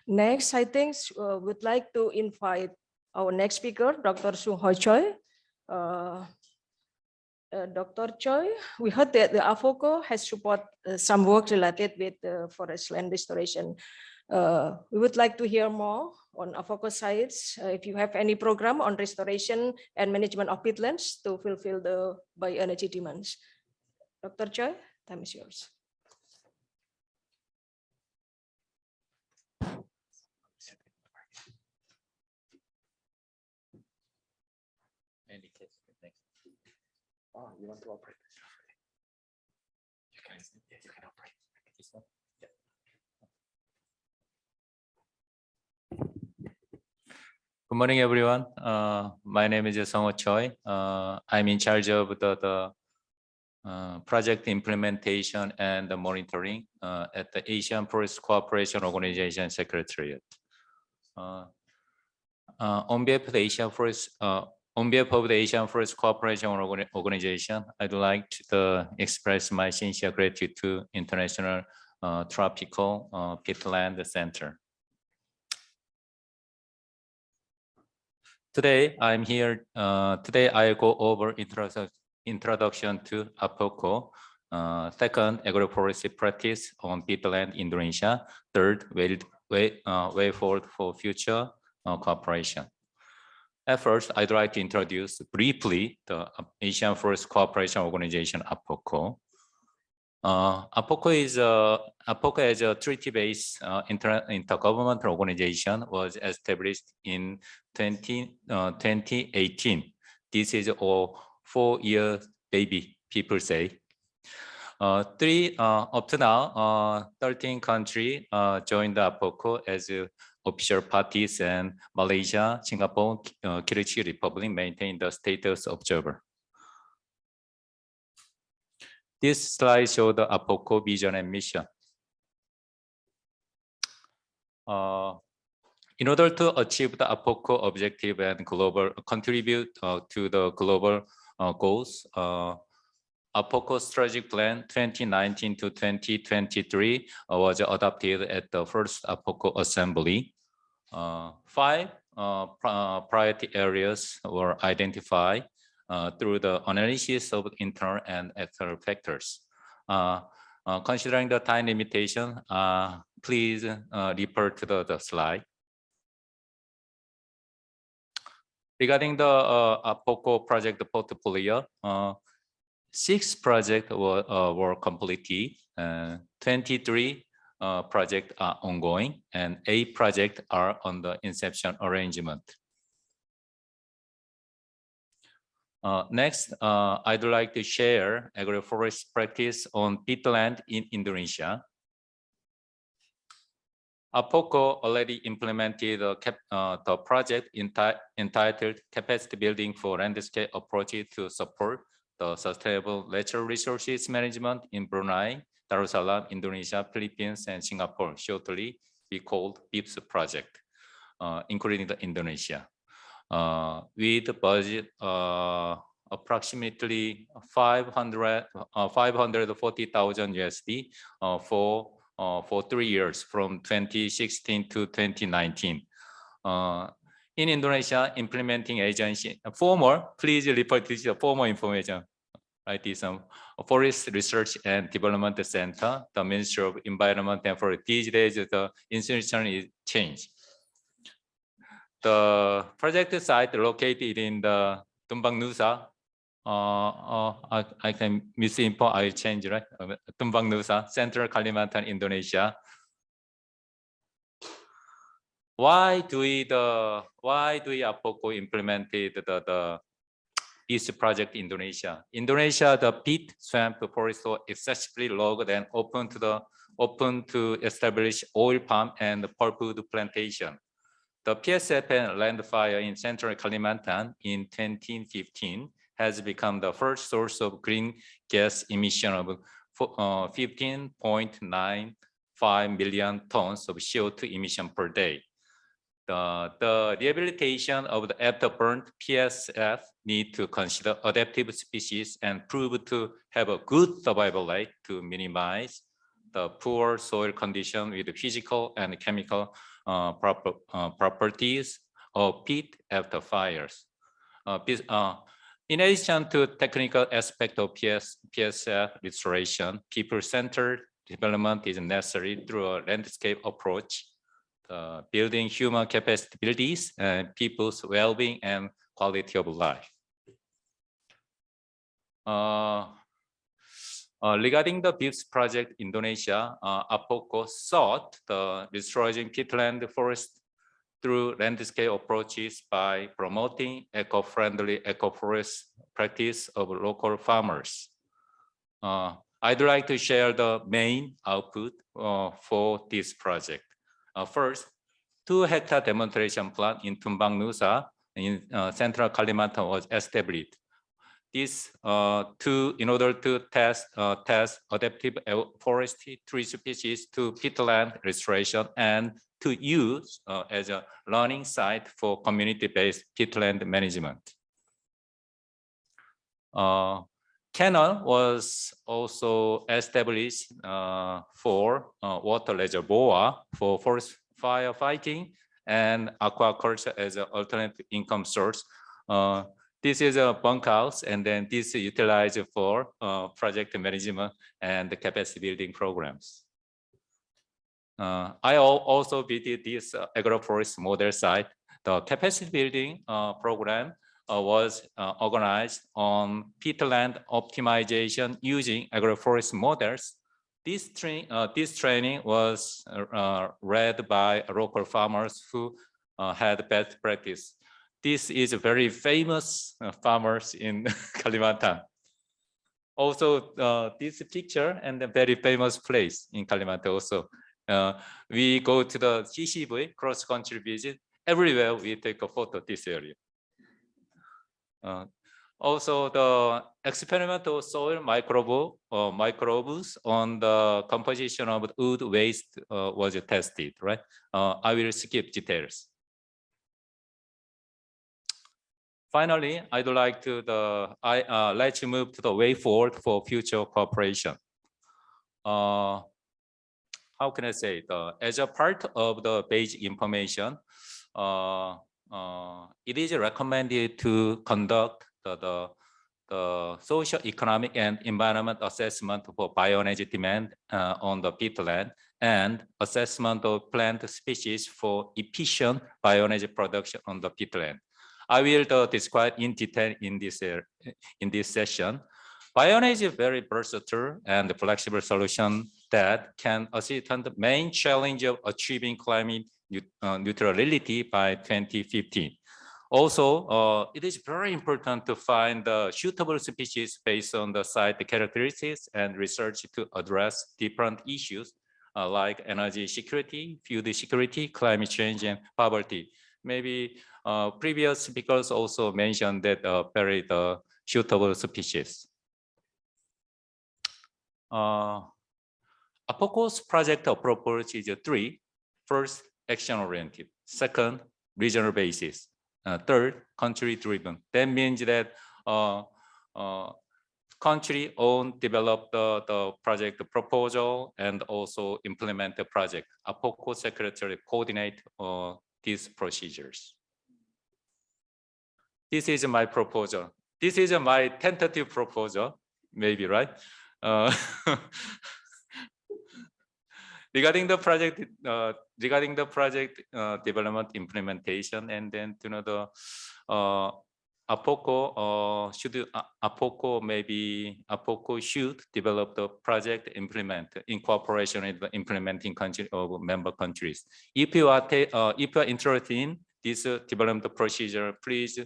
next, I think uh, would like to invite our next speaker, Dr. Sung Hoi Choi. Uh, uh, Dr. Choi, we heard that the AFOCO has support uh, some work related with forest land restoration. Uh, we would like to hear more on AFOCO sites. Uh, if you have any program on restoration and management of peatlands to fulfill the bioenergy demands. Dr. Choi, time is yours. Oh, you want to operate? You can, yeah, you can operate. This one. Good morning, everyone. Uh, my name is Song Choi. Uh, I'm in charge of the, the uh, project implementation and the monitoring uh, at the Asian Forest Cooperation Organization Secretariat. Uh, uh, on behalf of the Asian Forest, on behalf of the Asian Forest Cooperation Organization, I'd like to express my sincere gratitude to International Tropical Peatland Center. Today, I'm here, uh, today I'll go over introduction, introduction to AFOCO. Uh, second, agroforestry practice on peatland Indonesia. Third, way, way, uh, way forward for future uh, cooperation. At first, I'd like to introduce briefly the Asian Forest Cooperation Organization, AFOCO. Uh, AFOCO is a AFOCO as a treaty-based uh, inter intergovernmental organization was established in 20, uh, 2018. This is a four-year baby, people say. Uh, three uh, up to now, uh, 13 countries uh, joined the AFOCO as uh, official parties, and Malaysia, Singapore, uh, Republic maintain the status observer. This slide shows the AFOCO vision and mission. Uh, in order to achieve the AFOCO objective and global contribute uh, to the global uh, goals, uh, AFOCO strategic plan 2019 to 2023 uh, was adopted at the first AFOCO assembly. Uh, five pri- priority areas were identified uh, through the analysis of internal and external factors. Uh, uh, Considering the time limitation, please refer to the, the slide. Regarding the uh, AFOCO project portfolio, six projects were, were completed, uh, 23 uh, projects are ongoing, and eight projects are on the inception arrangement. Uh, next, uh, I'd like to share agroforest practice on peatland in Indonesia. AFOCO already implemented the, cap, uh, the project enti- entitled Capacity Building for Landscape Approaches to Support the Sustainable Natural Resources Management in Brunei, Darussalam, Indonesia, Philippines, and Singapore, shortly be called BIPS project, uh, including the Indonesia uh, with a budget uh, approximately 500, uh, 540,000 USD uh, for uh, for three years from 2016 to 2019. Uh, in Indonesia, implementing agency, former, please refer to the former information. Right, this um, Forest Research and Development Center, the Ministry of Environment and Forest. These days, the institution is changed. The project site located in the Tumbang Nusa. Uh, uh, I, I can misinfo, I'll change, right? Tumbang Nusa, Central Kalimantan, Indonesia. Why do we the why do we AFOCO implemented the the this project in Indonesia? Indonesia, the peat swamp forest was excessively logged and open to the open to establish oil palm and pulpwood plantation. The PSFN land fire in central Kalimantan in 2015 has become the first source of green gas emission of uh, 15.95 million tons of CO2 emission per day. The, the rehabilitation of the afterburn PSF need to consider adaptive species and prove to have a good survival rate to minimize the poor soil condition with physical and chemical uh, proper, uh, properties of peat after fires. Uh, uh, in addition to technical aspect of PS, PSF restoration, people-centered development is necessary through a landscape approach, uh, building human capabilities and people's well-being and quality of life. Uh, uh, regarding the BIPS project, Indonesia, uh, AFOCO sought the restoring peatland forest through landscape approaches by promoting eco-friendly eco-forest practice of local farmers. Uh, I'd like to share the main output uh, for this project. Uh, first, two hectare demonstration plant in Tumbang Nusa in uh, central Kalimantan was established. This uh, to in order to test uh, test adaptive forestry tree species to peatland restoration and to use uh, as a learning site for community-based peatland management. Uh, canal was also established uh, for uh, water reservoir for forest firefighting and aquaculture as an alternative income source. This is a bunkhouse, and then this is utilized for uh, project management and the capacity building programs. Uh, I also visited this uh, agroforest model site. The capacity building uh, program uh, was uh, organized on peatland optimization using agroforest models. This, tra this training was read by local farmers who had best practice. This is a very famous farmers in [laughs] Kalimantan. Also, this picture and a very famous place in Kalimantan also. Uh, we go to the CCV cross country visit. Everywhere we take a photo this area. Uh, also, the experimental soil microbe uh, microbes on the composition of wood waste uh, was tested. Right. Uh, I will skip details. Finally, I'd like to the I uh, let's move to the way forward for future cooperation. Uh, how can I say as a part of the base information, uh, uh, it is recommended to conduct the, the, the social, economic, and environment assessment for bioenergy demand uh, on the peatland and assessment of plant species for efficient bioenergy production on the peatland. I will uh, describe in detail in this uh, in this session. Bioenergy is a very versatile and flexible solution that can assist on the main challenge of achieving climate uh, neutrality by 2015. Also, uh, it is very important to find the suitable species based on the site characteristics and research to address different issues uh, like energy security, food security, climate change, and poverty. Maybe previous speakers also mentioned that uh, very the suitable species. Uh, AFOCO's project approach is three. First, action-oriented. Second, regional basis. Uh, third, country-driven. That means that uh, uh, country own develop the, the project proposal and also implement the project. AFOCO secretary coordinate uh, these procedures. This is my proposal. This is my tentative proposal, maybe, right? Uh, [laughs] regarding the project, uh, regarding the project uh, development implementation, and then you know the uh, AFOCO uh, should uh, AFOCO maybe AFOCO should develop the project implement in cooperation with the implementing country of member countries. If you are uh, if you are interested in this uh, development procedure, please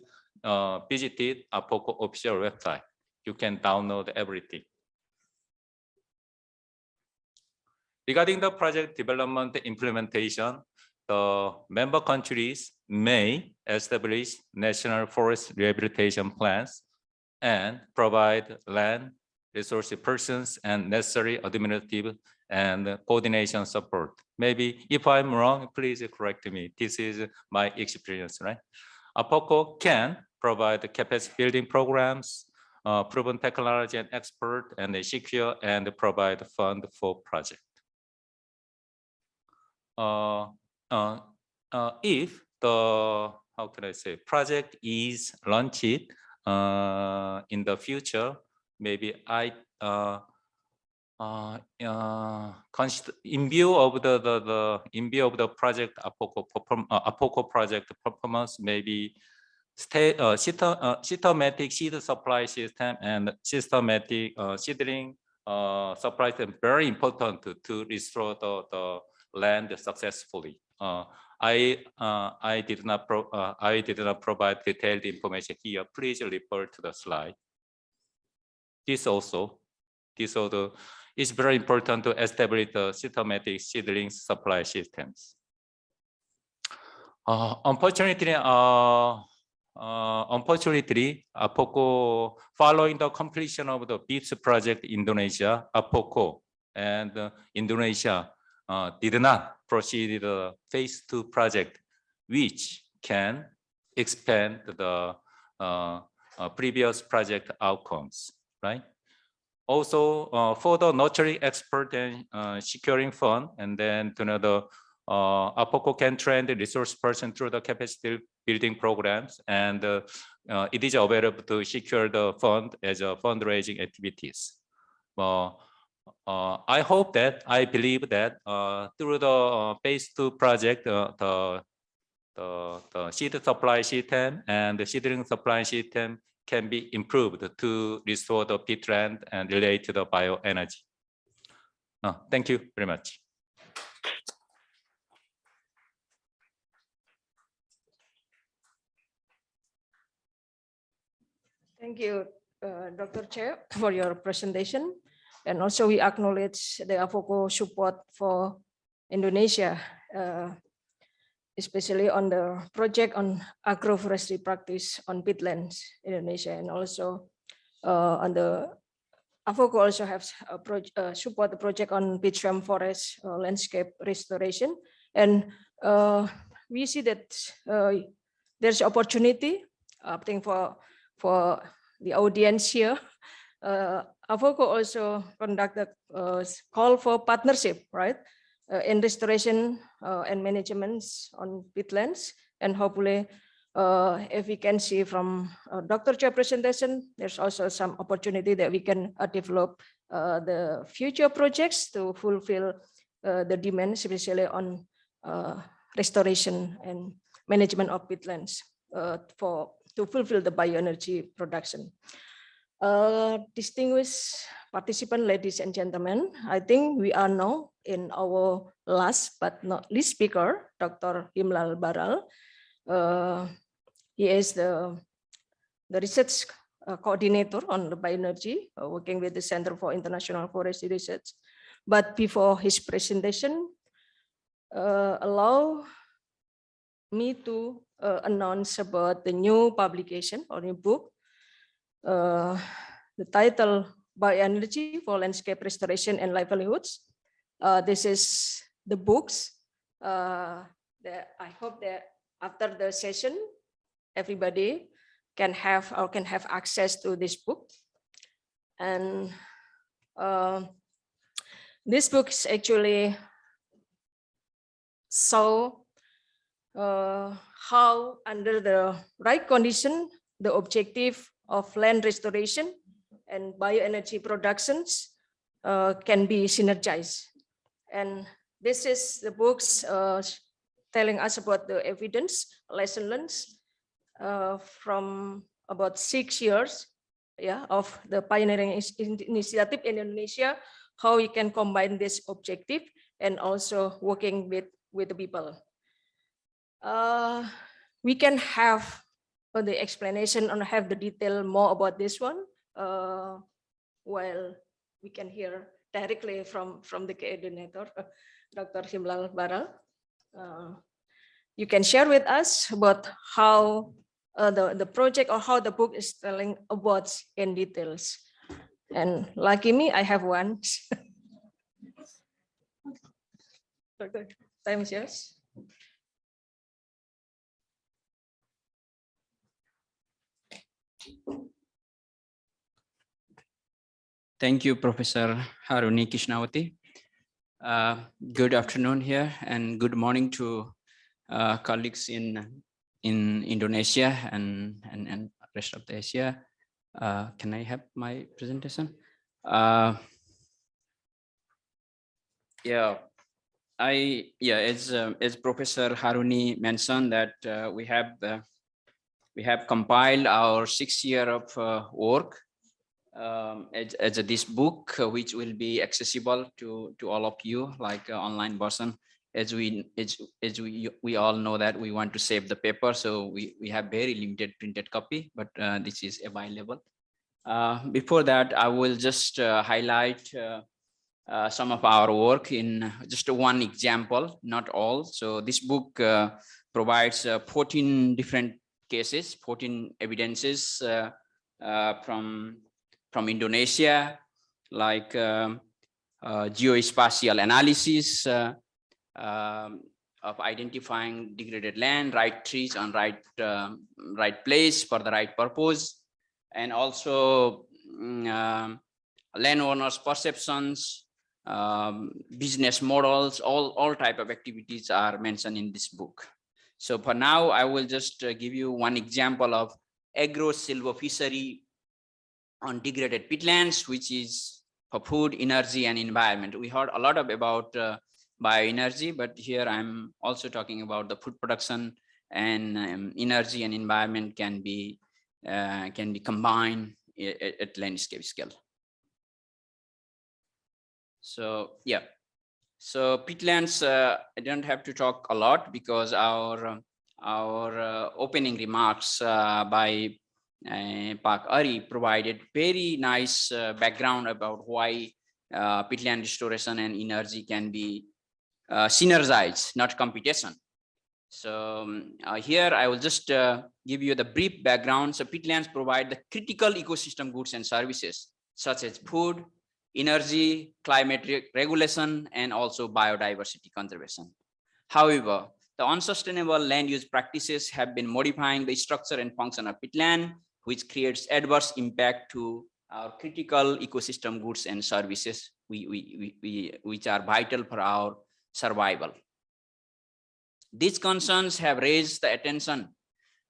uh, visit it AFOCO official website. You can download everything. Regarding the project development implementation, the member countries may establish national forest rehabilitation plans and provide land, resource persons, and necessary administrative and coordination support. Maybe if I'm wrong, please correct me. This is my experience, right? AFOCO can provide capacity building programs, uh, proven technology and expert, and they secure and provide fund for project. Uh, uh, uh, if the, how can I say, project is launched uh, in the future, maybe I uh, in view of the, the the in view of the project AFOCO perform AFOCO project performance, maybe stay uh, uh, systematic seed supply system and systematic uh, seedling uh, supply system very important to, to restore the, the land successfully. Uh, I uh, I did not pro, uh, I did not provide detailed information here. Please refer to the slide. This also, this also is very important to establish the systematic seedling supply systems. Uh, unfortunately, uh, uh, unfortunately, AFOCO, following the completion of the BIPS project Indonesia, AFOCO and uh, Indonesia uh, did not proceed the phase two project, which can expand the uh, uh, previous project outcomes, right? Also, uh, further nurturing expert and uh, securing fund, and then to know the uh, AFOCO can train the resource person through the capacity building programs, and uh, uh, it is available to secure the fund as a fundraising activities. Uh, I hope that, I believe that uh, through the uh, phase two project, uh, the, the, the seed supply system and the seedling supply system can be improved to restore the peatland and relate to the bioenergy. Thank you very much. Thank you, uh, Dr. Chair, for your presentation. And also we acknowledge the AFOCO support for Indonesia, uh, especially on the project on agroforestry practice on peatlands in Indonesia, and also uh, on the AFOCO also project, uh, support the project on peatram forest uh, landscape restoration. And uh, we see that uh, there's opportunity, I think for for the audience here. Uh, AFOCO also conducted a call for partnership, right? Uh, in restoration uh, and management on peatlands. And hopefully, uh, if we can see from uh, Dr. Chair presentation, there's also some opportunity that we can uh, develop uh, the future projects to fulfill uh, the demands, especially on uh, restoration and management of peatlands uh, for to fulfill the bioenergy production. Uh, distinguished participant, ladies and gentlemen, I think we are now in our last but not least speaker, Dr. Himlal Baral. Uh, he is the, the research uh, coordinator on the bioenergy, uh, working with the Center for International Forestry Research. But before his presentation, uh, allow me to uh, announce about the new publication or new book. Uh, the title Bioenergy for Landscape Restoration and Livelihoods. Uh, this is the books uh, that I hope that after the session, everybody can have or can have access to this book. And uh, this book is actually so uh, how under the right condition, the objective of land restoration and bioenergy productions uh, can be synergized. And this is the books uh, telling us about the evidence, lesson learned uh, from about six years yeah, of the pioneering initiative in Indonesia, how we can combine this objective and also working with, with the people uh, we can have uh, the explanation and have the detail more about this one uh, while we can hear directly from from the coordinator dr himlal baral uh, you can share with us about how uh, the the project or how the book is telling about in details and lucky me i have one [laughs] Dr. Time is yours. Thank you, Professor Haruni Krisnawati. Uh, Good afternoon here and good morning to uh, colleagues in in Indonesia and and and rest of Asia. Uh, Can I have my presentation? Uh, Yeah, I yeah, as um, as Professor Haruni mentioned that uh, we have uh, we have compiled our six year of work um, as, as this book, uh, which will be accessible to, to all of you, like uh, online version. As we, as, as we, we all know that we want to save the paper, so we, we have very limited printed copy, but uh, this is available. Before that, I will just highlight uh, some of our work in just one example, not all. So this book uh, provides uh, 14 different cases, 14 evidences from from Indonesia, like um, uh, geospatial analysis uh, um, of identifying degraded land, right trees on right um, right place for the right purpose, and also mm, landowners' perceptions, business models, all all type of activities are mentioned in this book. So for now, I will just uh, give you one example of agro silvofishery on degraded peatlands, which is for food, energy, and environment. We heard a lot of about uh, bioenergy, but here I'm also talking about the food production and um, energy and environment can be uh, can be combined at landscape scale. So yeah, so peatlands, uh, I don't have to talk a lot because our our uh, opening remarks uh, by Pak Ary provided very nice uh, background about why uh, peatland restoration and energy can be uh, synergized, not competition. So um, uh, here I will just uh, give you the brief background. So peatlands provide the critical ecosystem goods and services such as food, energy, climate re- regulation, and also biodiversity conservation. However, the unsustainable land use practices have been modifying the structure and function of peatland, which creates adverse impact to our critical ecosystem goods and services, we, we, we, which are vital for our survival. These concerns have raised the attention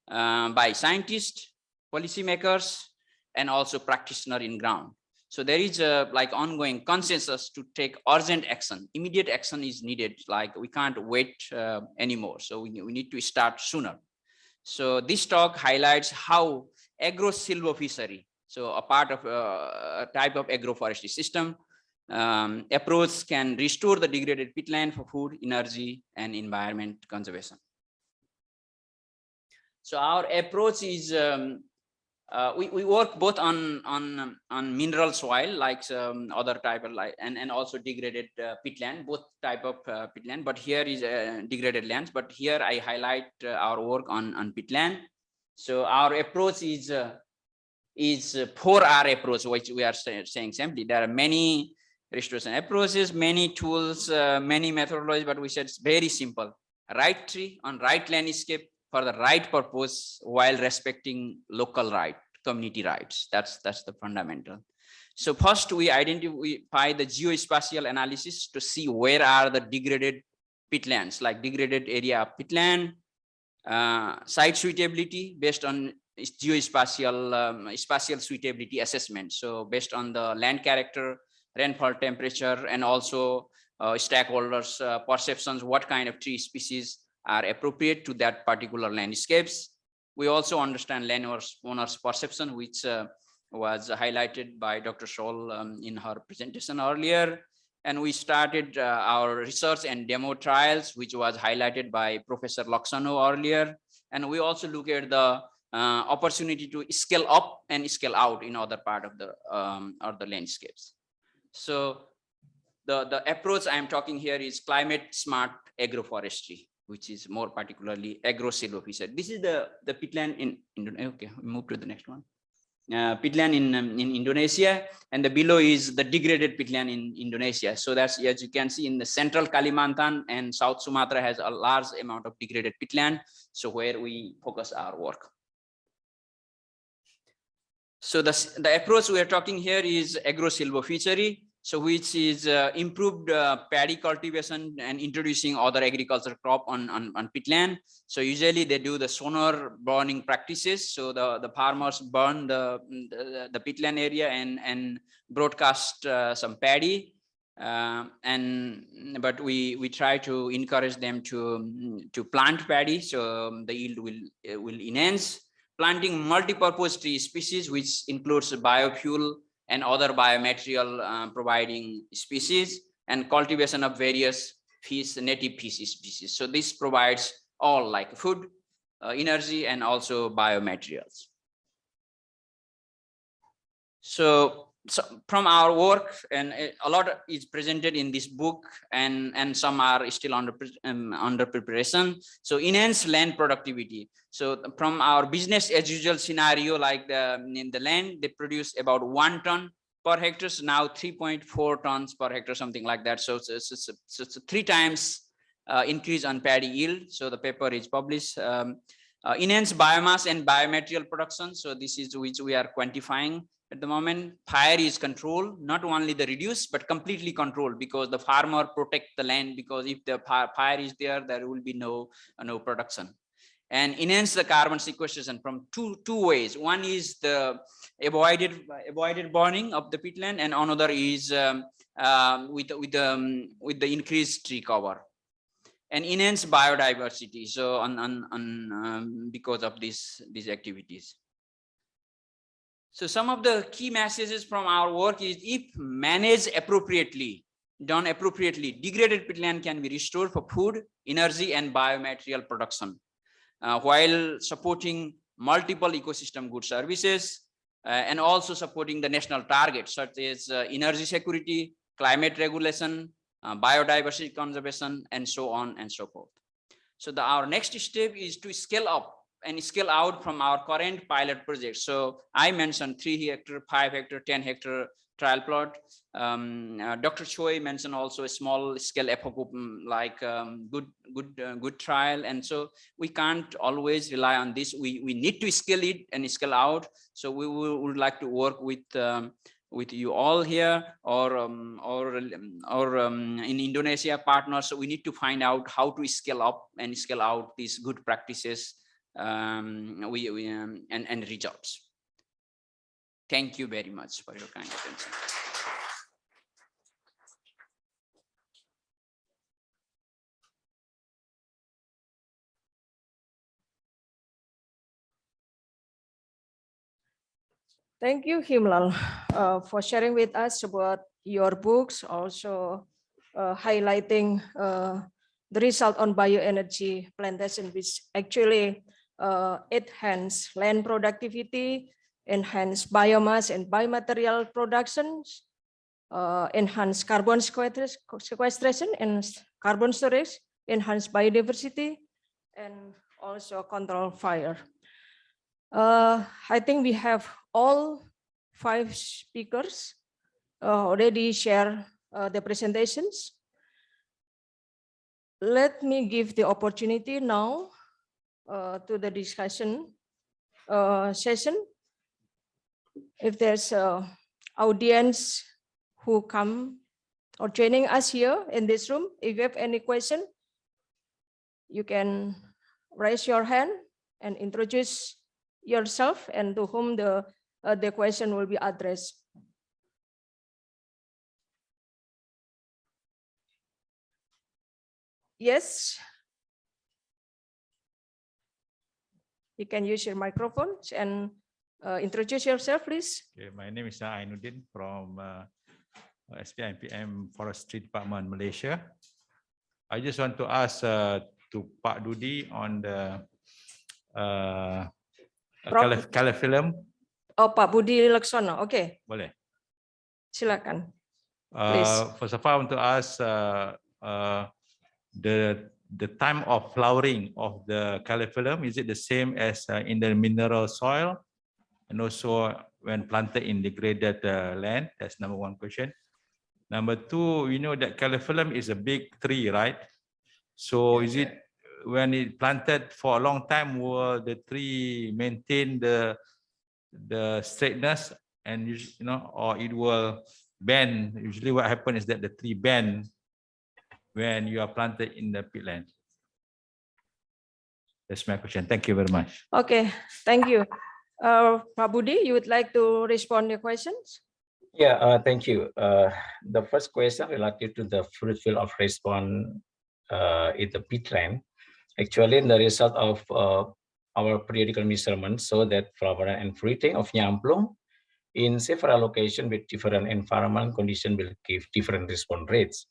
uh, by scientists, policymakers, and also practitioner in ground. So there is a like ongoing consensus to take urgent action. Immediate action is needed. Like we can't wait uh, anymore. So we, we need to start sooner. So this talk highlights how agro-silvofishery, so a part of uh, a type of agroforestry system, um, approach can restore the degraded peatland for food, energy, and environment conservation. So our approach is um, uh, we, we work both on on on mineral soil like other type of like and and also degraded uh, peatland both type of uh, peatland but here is uh, degraded lands. But here i highlight uh, our work on on peatland so our approach is uh, is a 4r approach which we are say, saying simply. There are many restoration approaches many tools uh, many methodologies but we said it's very simple. Right tree on right landscape for the right purpose while respecting local right community rights. That's that's the fundamental. So first we identify the geospatial analysis to see where are the degraded peatlands like degraded area of peatland uh, site suitability based on geospatial um, spatial suitability assessment so based on the land character rainfall temperature and also uh, stakeholders uh, perceptions what kind of tree species are appropriate to that particular landscapes. We also understand landowners owners perception, which uh, was highlighted by Dr. Seol um, in her presentation earlier. And we started uh, our research and demo trials, which was highlighted by Professor Leksono earlier. And we also look at the uh, opportunity to scale up and scale out in other part of the um, or the landscapes. So the, the approach I'm talking here is climate smart agroforestry which is more particularly agro silvofishery. This is the, the peatland in Indonesia. Okay, move to the next one. Uh, peatland in, um, in Indonesia, and the below is the degraded peatland in Indonesia. So that's, as you can see in the central Kalimantan and South Sumatra has a large amount of degraded peatland. So where we focus our work. So the, the approach we are talking here is agro-silvofishery. So which is uh, improved uh, paddy cultivation and introducing other agriculture crop on, on, on peatland. So usually they do the sonor burning practices. So the, the farmers burn the, the, the peatland area and, and broadcast uh, some paddy. Uh, and but we we try to encourage them to to plant paddy so um, the yield will uh, will enhance planting multi-purpose tree species which includes biofuel and other biomaterial uh, providing species and cultivation of various fish native fish species. So this provides all like food uh, energy and also biomaterials. So so from our work and uh, a lot is presented in this book and and some are still under um, under preparation. So enhance land productivity. So from our business as usual scenario like the in the land they produce about one ton per hectare so now 3.4 tons per hectare something like that. So it's, it's, it's, it's a three times uh, increase on paddy yield. So the paper is published. Um, uh, enhance biomass and biomaterial production. So this is which we are quantifying at the moment fire is controlled not only the reduce but completely controlled because the farmer protect the land because if the fire is there there will be no uh, no production. And enhance the carbon sequestration from two two ways. One is the avoided avoided burning of the peatland and another is um, um, with with um, with the increased tree cover. And enhance biodiversity so on on, on um, because of these these activities so some of the key messages from our work is if managed appropriately, done appropriately, degraded peatland can be restored for food, energy and biomaterial production uh, while supporting multiple ecosystem good services uh, and also supporting the national targets such as uh, energy security, climate regulation, uh, biodiversity conservation, and so on and so forth. So the, our next step is to scale up and scale out from our current pilot project. So I mentioned three hectare, five hectare, 10 hectare trial plot. Um, uh, Dr. Choi mentioned also a small scale mm, like um, good, good, uh, good trial. And so we can't always rely on this. We, we need to scale it and scale out. So we will, would like to work with um, with you all here or um, or or um, in Indonesia partners. So we need to find out how to scale up and scale out these good practices um, we, we um, and and results. Thank you very much for your kind attention. Thank you, Himlal, uh, for sharing with us about your books, also uh, highlighting uh, the result on bioenergy plantation, which actually uh, enhance land productivity, enhance biomass and biomaterial productions, uh, enhance carbon sequestration and carbon storage, enhance biodiversity, and also control fire. Uh, I think we have all five speakers uh, already share uh, the presentations. Let me give the opportunity now uh, to the discussion uh, session. If there's a audience who come or joining us here in this room, if you have any question, you can raise your hand and introduce yourself and to whom the uh, the question will be addressed. Yes. You can use your microphones and uh, introduce yourself, please. Okay, my name is Ainuddin from uh, SPI PM Forestry Department, Malaysia. I just want to ask uh, to Pak Budi on the uh, Prof. calophyllum. Oh, Pak Budi Leksono. Oke, Boleh. silakan. Uh, first of all, I want to ask uh, uh, the the time of flowering of the color. Is it the same as uh, in the mineral soil? and also when planted in degraded uh, land? That's number one question. Number two, we know that calophyllum is a big tree, right? So is it when it planted for a long time, will the tree maintain the the straightness and you you know, or it will bend? Usually what happens is that the tree bend when you are planted in the peatland. That's my question. Thank you very much. Okay, thank you. Uh, Pak Budi, you would like to respond to your questions? Yeah, uh, thank you. Uh, the first question related to the fruit field of response uh, in the peatland. Actually, in the result of uh, our periodical measurements show that flowering and fruiting of nyamplung in several locations with different environment condition will give different response rates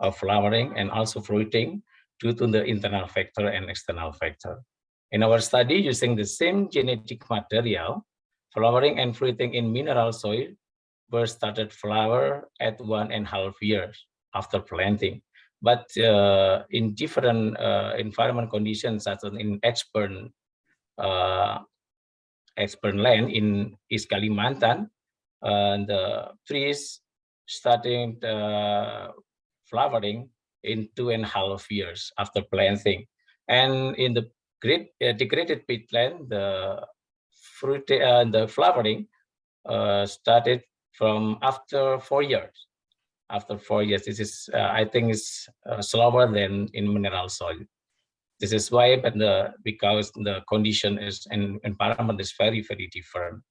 of flowering and also fruiting due to the internal factor and external factor. In our study, using the same genetic material, flowering and fruiting in mineral soil were started flower at one and a half years after planting. But uh, in different uh, environment conditions, such as in expert, uh, expert land in East Kalimantan, uh, the trees starting uh, flowering in two and a half years after planting. And in the great uh, degraded peatland, the fruit, uh, the flowering uh, started from after four years. After four years, this is, uh, I think, is uh, slower than in mineral soil. This is why, but the because the condition is and environment is very very different.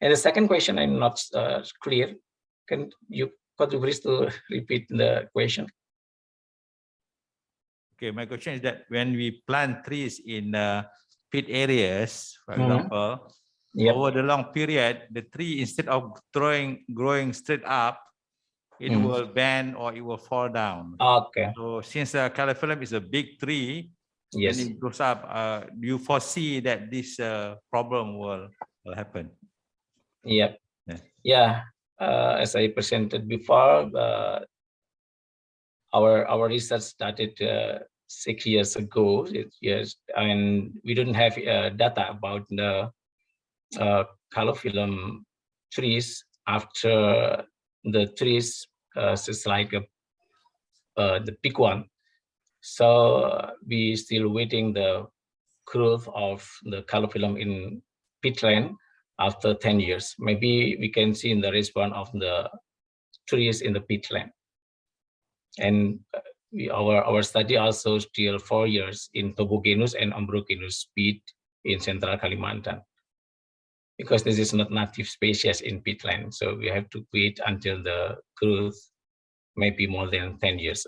And the second question, I'm not uh, clear. Can you could you please to repeat the question? Okay, my question is that when we plant trees in uh, pit areas, for Mhm. example, Yep. over the long period, the tree instead of growing growing straight up, it Mhm. will bend or it will fall down. Okay. So since the calophyllum is a big tree, Yes. when it grows up, uh, do you foresee that this uh, problem will will happen? Yep. Yeah. Yeah. Uh, as I presented before, uh, our our research started uh, six years ago. Six years, and we didn't have uh, data about the uh, calophyllum trees after the trees uh, just like uh, the big one. So we still waiting the growth of the calophyllum in peatland after 10 years. Maybe we can see in the response of the trees in the peatland. And uh, we, our, our study also still four years in topogenous and ombrogenous peat in central Kalimantan. Because this is not native species in peatland, so we have to wait until the growth maybe more than 10 years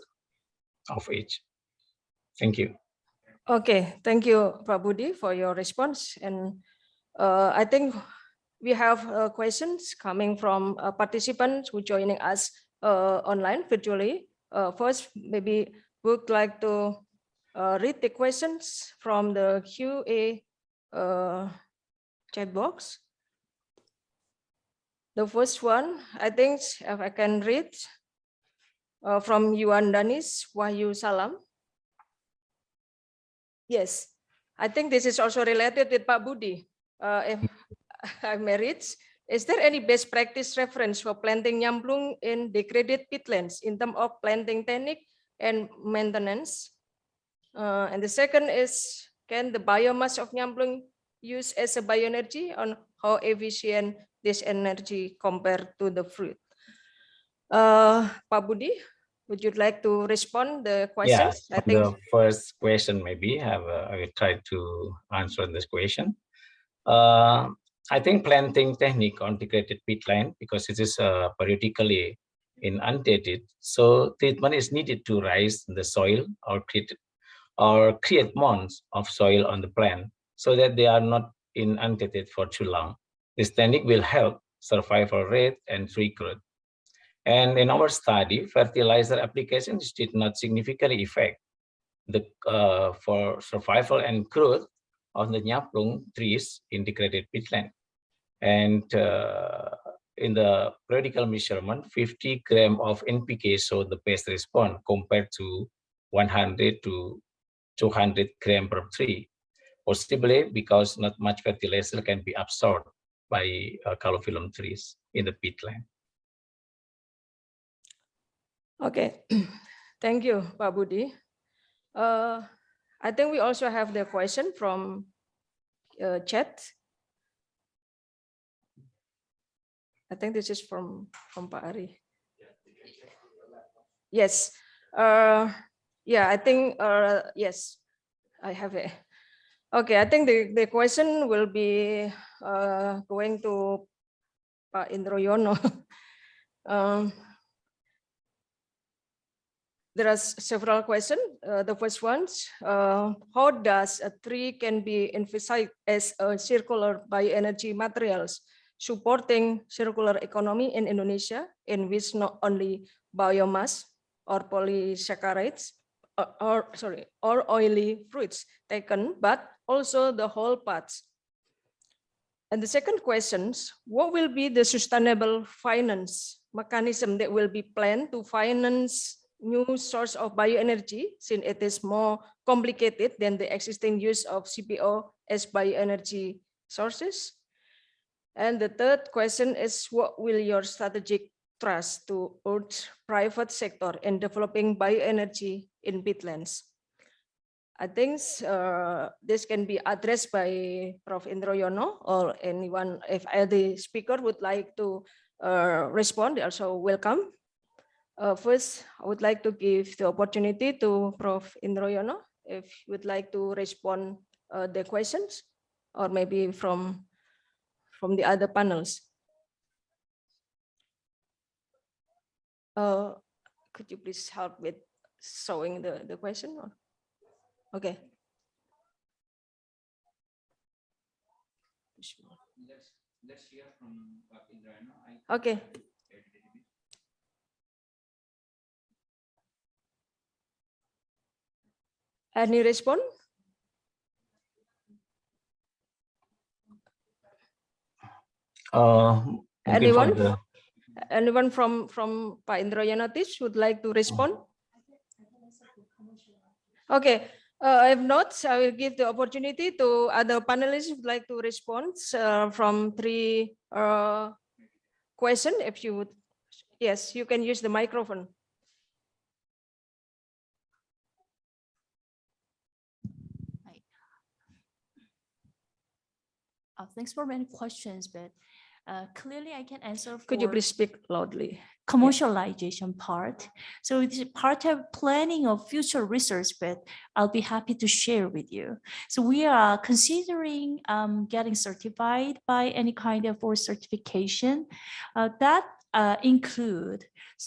of age. Thank you. Okay, thank you, Prabudi, for your response. And uh, I think we have uh, questions coming from uh, participants who joining us uh, online virtually. Uh, first, maybe would like to uh, read the questions from the QA uh, chat box. The first one, I think if I can read from Yuan Danis Wahyu Salam. Yes, I think this is also related with Pak Budi. If [laughs] I married, is there any best practice reference for planting nyamplung in degraded peatlands in terms of planting technique and maintenance? Uh, and the second is, can the biomass of nyamplung use as a bioenergy on how efficient this energy compared to the fruit? Uh, Pak Budi, would you like to respond the questions? I think the first question maybe have uh, I will try to answer this question. Uh, I think planting technique on degraded peatland because it is uh, periodically inundated, so treatment is needed to raise the soil or create or create mounds of soil on the plant so that they are not inundated for too long. This technique will help survival rate and tree growth. And in our study, fertilizer applications did not significantly affect the uh, for survival and growth of the nyamplung trees in degraded peatland. And uh, in the periodical measurement, 50 gram of NPK showed the best response compared to 100 to 200 gram per tree. possibly because not much fertilizer can be absorbed by uh, calophyllum trees in the peatland. Okay, [clears throat] thank you, Pak Budi. Uh, I think we also have the question from uh, chat. I think this is from from Pak Ari. Yes. Uh, yeah, I think uh, yes, I have it. Okay, I think the, the question will be uh, going to Pak Indroyono. [laughs] um, there are several questions. Uh, the first ones, uh, how does a tree can be emphasized as a circular bioenergy materials supporting circular economy in Indonesia, in which not only biomass or polysaccharides or, or sorry, or oily fruits taken, but also the whole parts. And the second questions, what will be the sustainable finance mechanism that will be planned to finance new source of bioenergy since it is more complicated than the existing use of CPO as bioenergy sources? And the third question is what will your strategic trust to urge private sector in developing bioenergy in peatlands? I think uh, this can be addressed by Prof. Indroyono or anyone, if any speaker would like to uh, respond, also welcome. Uh, first, I would like to give the opportunity to Prof. Indroyono if you would like to respond uh, the questions or maybe from from the other panels. Uh, could you please help with showing the, the question? Or? Okay. Let's, let's hear from Indroyono. I- Okay. Any response? Uh, Anyone? the- Anyone from from Pak Indrayanatis would like to respond? Okay, uh, if not, I will give the opportunity to other panelists who would like to respond uh, from three uh, question. If you would, yes, you can use the microphone. Uh, thanks for many questions, but uh, clearly I can answer. Could you please speak loudly? commercialization part. So it's part of planning of future research, but I'll be happy to share with you. So we are considering um, getting certified by any kind of or certification uh, that uh, include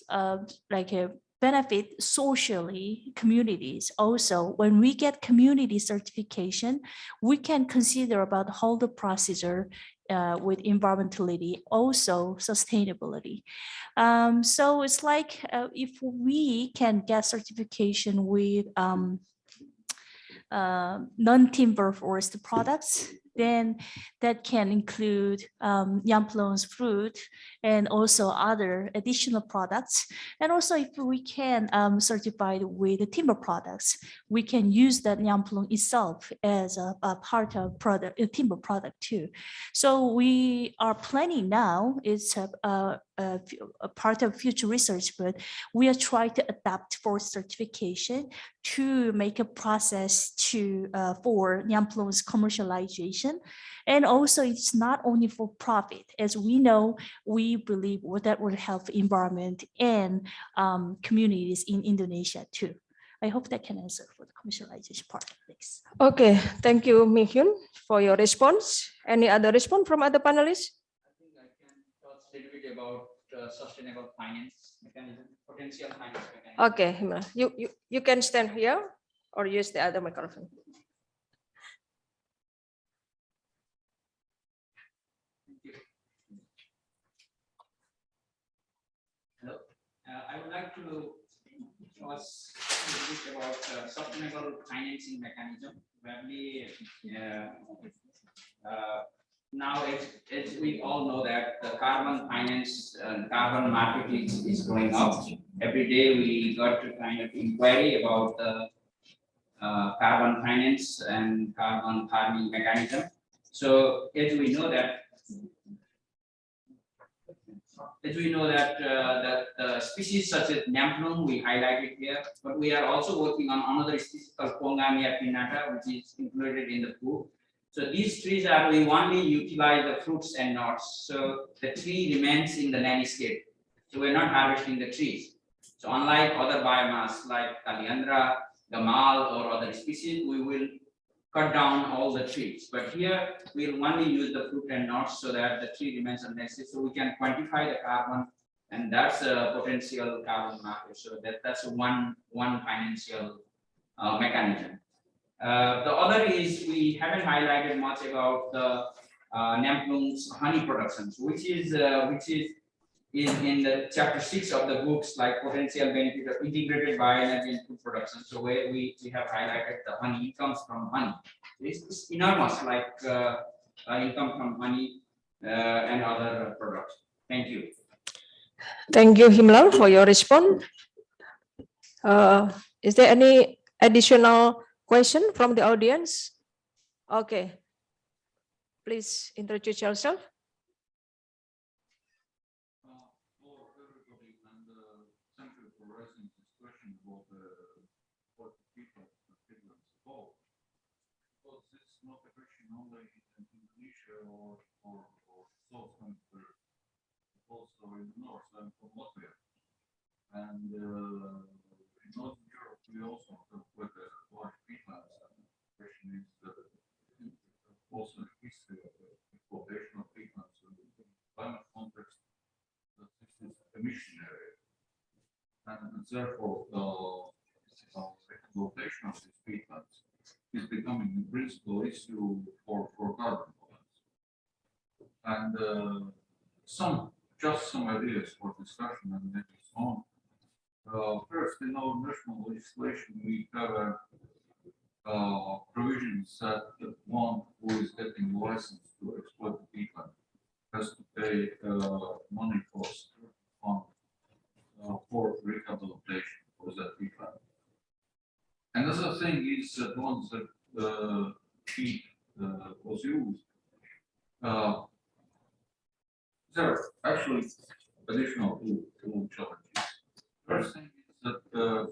uh, like a benefit socially communities also when we get community certification we can consider about how the procedure uh, with environmentality also sustainability. Um, so it's like uh, if we can get certification with um, uh, non-timber forest products, then that can include um, Nyamplung's fruit and also other additional products. And also if we can um, certify with the timber products, we can use that Yamplon itself as a, a part of product, a timber product too. So we are planning now, it's a, a, a part of future research, but we are trying to adapt for certification to make a process to uh, for Nyamplung's commercialization. And also it's not only for profit, as we know, we believe that will help environment and um, communities in Indonesia too. I hope that can answer for the commercialization part. Thanks. Okay, thank you, Mi-Hyun, for your response. Any other response from other panelists? I think I can talk a little bit about uh, sustainable finance mechanism, potential finance mechanism. Okay, you, you, you can stand here or use the other microphone. I would like to little bit about uh, sustainable financing mechanism. We, uh, uh, now, as, as we all know that the carbon finance, uh, carbon market is, is going up. Every day we got to kind of inquiry about the uh, carbon finance and carbon farming mechanism. So as we know that as we know that uh, that the species such as Nyamplung we highlighted here, but we are also working on another species called Pongamia pinnata, which is included in the book. So these trees are we only utilize the fruits and nuts. So the tree remains in the landscape. So we're not harvesting the trees. So unlike other biomass like Kaliandra, Gamal or other species, we will cut down all the trees. But here we'll only use the fruit and nuts so that the tree remains landscape. So we can quantify the carbon and that's a potential carbon market. So that, that's one, one financial uh, mechanism. Uh, the other is we haven't highlighted much about the uh, honey productions, which is uh, which is in, in the chapter six of the books, like potential benefit of integrated bioenergy and food production. So where we, we have highlighted the honey incomes from honey. It's, it's enormous, like uh, uh, income from honey uh, and other products. Thank you. Thank you, Himlal, for your response. Uh, is there any additional question from the audience? Okay. Please introduce yourself. for everybody and uh, thank you for raising this question about the what people people involved. Because this is not a question only in Indonesia or or or South Hemisphere, also in North and from Latvia. And uh, in Northern Europe, we also have quite a large peatlands. And the question is uh, also the history of the exploitation of peatlands in the climate context that this is emission area. And therefore, the uh, exploitation of these peatlands is becoming the principal issue for, for carbon. And uh, some, just some ideas for discussion and maybe so on. Uh, first, in our national legislation, we have a uh, provisions that the one who is getting license to exploit the has to pay uh, money cost on uh, for rehabilitation for that peatland. Another thing is that once that uh, peat uh, was used, uh, there are actually additional two, two challenges. First thing is that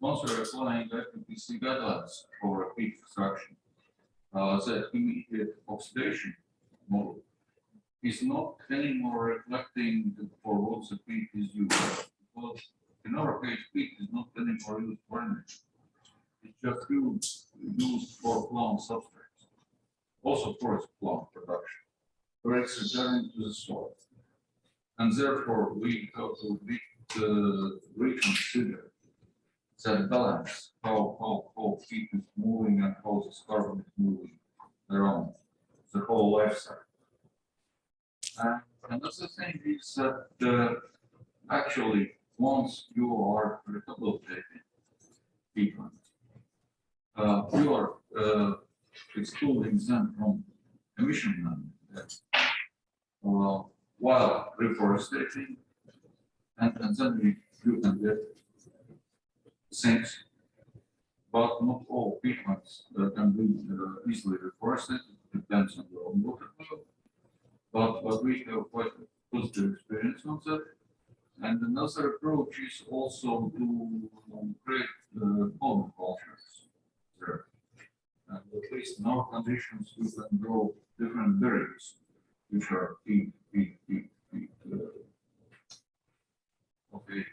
once we're applying IPCC guidelines for peat extraction, uh, that immediate oxidation model is not anymore reflecting for what the peak is used. Because in our case, peak is not anymore used for energy. It's just used, used for plant substrates, also forest plant production, where it's returned to the soil. And therefore, we have to uh, reconsider that balance, how, how, how peat is moving and how this carbon is moving around the whole life cycle. And another thing is that uh, actually, once you are rehabilitating people, uh, you are uh, excluding them from emission management, uh, while reforestating, and, and then we, you can get things, but not all peatlands uh, can be uh, easily reforested, depends on the water flow. But, but we have quite a positive experience on that. And another approach is also to create uh, cultures there. And at least in our conditions, we can grow different berries, which are peat, peat, peat, peat, uh, okay.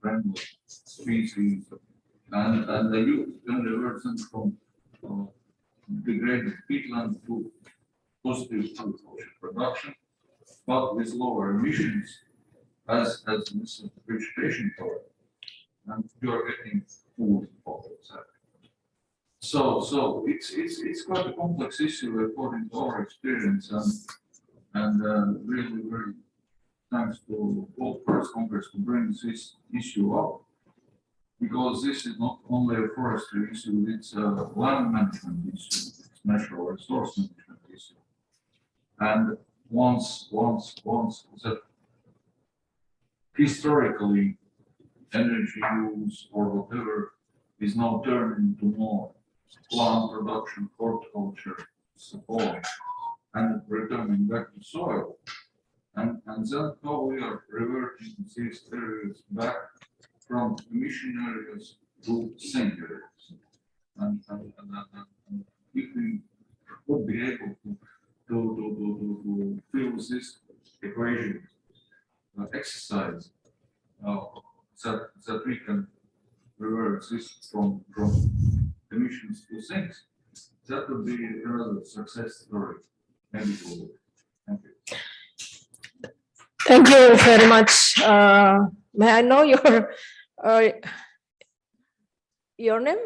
Friendly species, and, and the youth can revert them from uh, degraded peatland to positive agriculture production, but with lower emissions as, as vegetation cover. And you're getting food for that. So, so it's, it's, it's quite a complex issue according to our experience and, and uh, really, very thanks to all First Congress to bring this issue up. Because this is not only a forestry issue, it's a land management issue, it's natural resource management issue. And once, once, once that historically energy use or whatever is now turned into more plant production, horticulture support, and returning back to soil. And, and then how we are reverting these areas back from emission areas to sink areas. And, and, and, and- and if we would be able to, to, to, to, to, fill this equation, uh, exercise, uh, that, that we can reverse this from, from emissions to sinks, that would be another success story. Maybe forward. Thank you. Thank you very much. Uh, May I know your, uh, your name?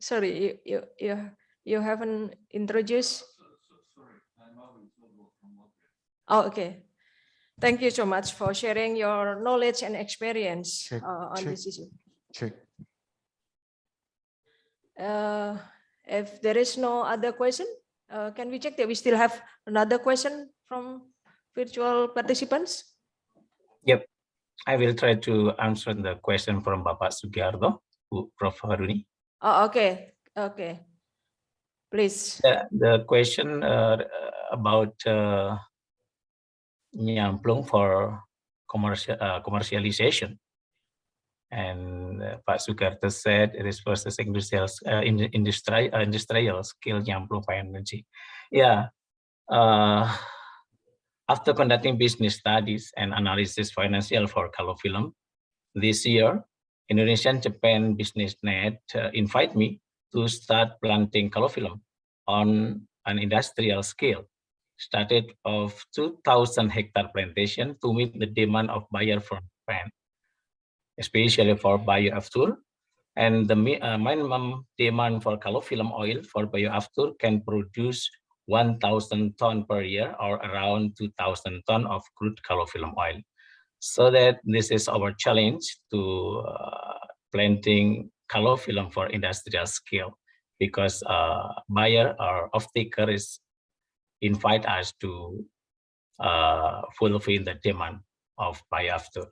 Sorry, you, you, you, you haven't introduced? So- so- Sorry, I'm Alvin Silva from Latvia. Oh, okay. Thank you so much for sharing your knowledge and experience Check, uh, on check. this issue. Check. Uh, If there is no other question, uh, can we check that we still have another question from virtual participants? Yep, I will try to answer the question from Bapak Sugiarto, who- Prof. Haruni. Oh, okay, okay. Please. The, the question uh, about uh, nyamplung for commercial uh, commercialization. And uh, Pak Sugiarto said it is processing industrial uh, in, industri, uh, industrial scale nyamplung for energy. Yeah. Uh, after conducting business studies and analysis financial for Calophyllum this year, Indonesian Japan Business Net uh, invite me to start planting Calophyllum on an industrial scale. Started of 2,000 hectare plantation to meet the demand of buyer from Japan, especially for bioavtur. And the uh, minimum demand for calophyllum oil for bioavtur can produce 1,000 ton per year or around 2,000 ton of crude calophyllum oil. So that this is our challenge to uh, planting calophyllum for industrial scale because uh, buyer or off-taker is invite us to uh, fulfill the demand of bioavtur.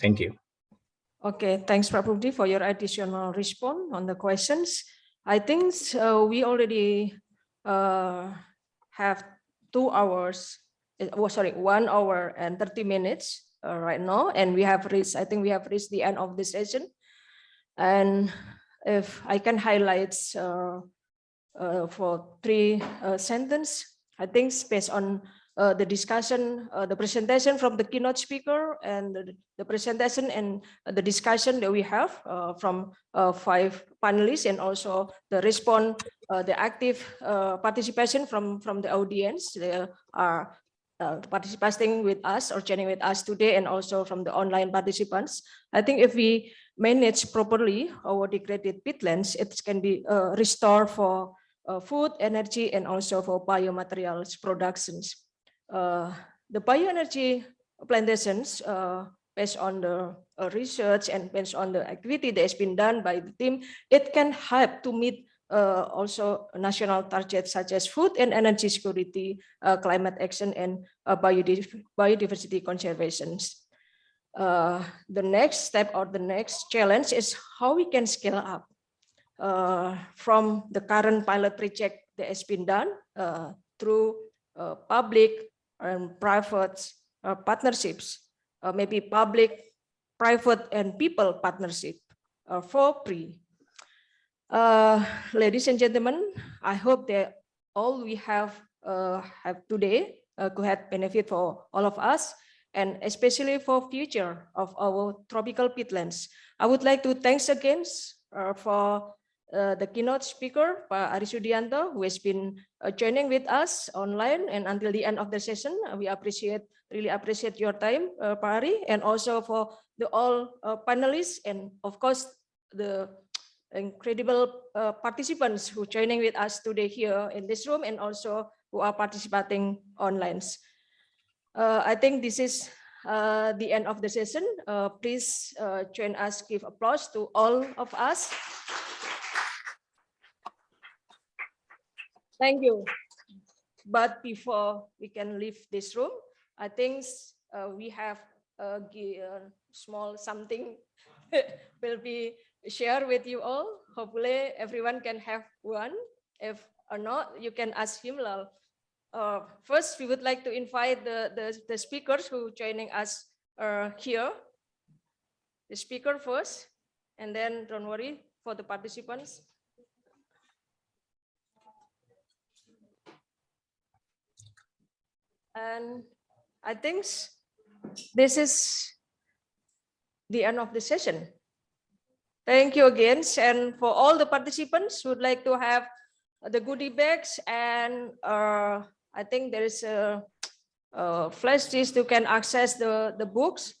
Thank you. Okay, thanks, Prabhupada, for your additional response on the questions. I think uh, we already uh, have two hours, uh, oh, sorry, one hour and 30 minutes uh, right now, and we have reached, I think we have reached the end of the session. And if I can highlight uh, uh, for three uh, sentence, I think based on uh, the discussion, uh, the presentation from the keynote speaker and the, the presentation and the discussion that we have uh, from uh, five panelists and also the response, uh, the active participation from, from the audience. They are participating with us or joining with us today and also from the online participants. I think if we manage properly our degraded peatlands, it can be restored for uh, food, energy, and also for biomaterials productions. Uh, the bioenergy plantations, uh, based on the uh, research and based on the activity that has been done by the team, it can help to meet uh, also national targets such as food and energy security, uh, climate action, and uh, biodiv- biodiversity conservations. The next step or the next challenge is how we can scale up from the current pilot project that has been done through public and private uh, partnerships, uh, maybe public, private, and people partnership uh, for free. Uh, ladies and gentlemen, I hope that all we have uh, have today uh, could have benefit for all of us and especially for future of our tropical peatlands. I would like to thanks again for uh, the keynote speaker, Pak Ary Sudijanto, who has been uh, joining with us online and until the end of the session. Uh, we appreciate, really appreciate your time, uh, Pak Ary, and also for the all uh, panelists and of course the incredible uh, participants who joining with us today here in this room and also who are participating online. I think this is the end of the session. Please join us, give applause to all of us. Thank you. But before we can leave this room, I think uh, we have a small something [laughs] will be shared with you all. Hopefully everyone can have one. If or not, you can ask him. Uh, first, we would like to invite the, the, the speakers who joining us uh, here. The speaker first, and then don't worry for the participants. And I think this is the end of the session. Thank you again. And for all the participants who would like to have the goodie bags and uh, I think there is a, a flash disk you can access the, the books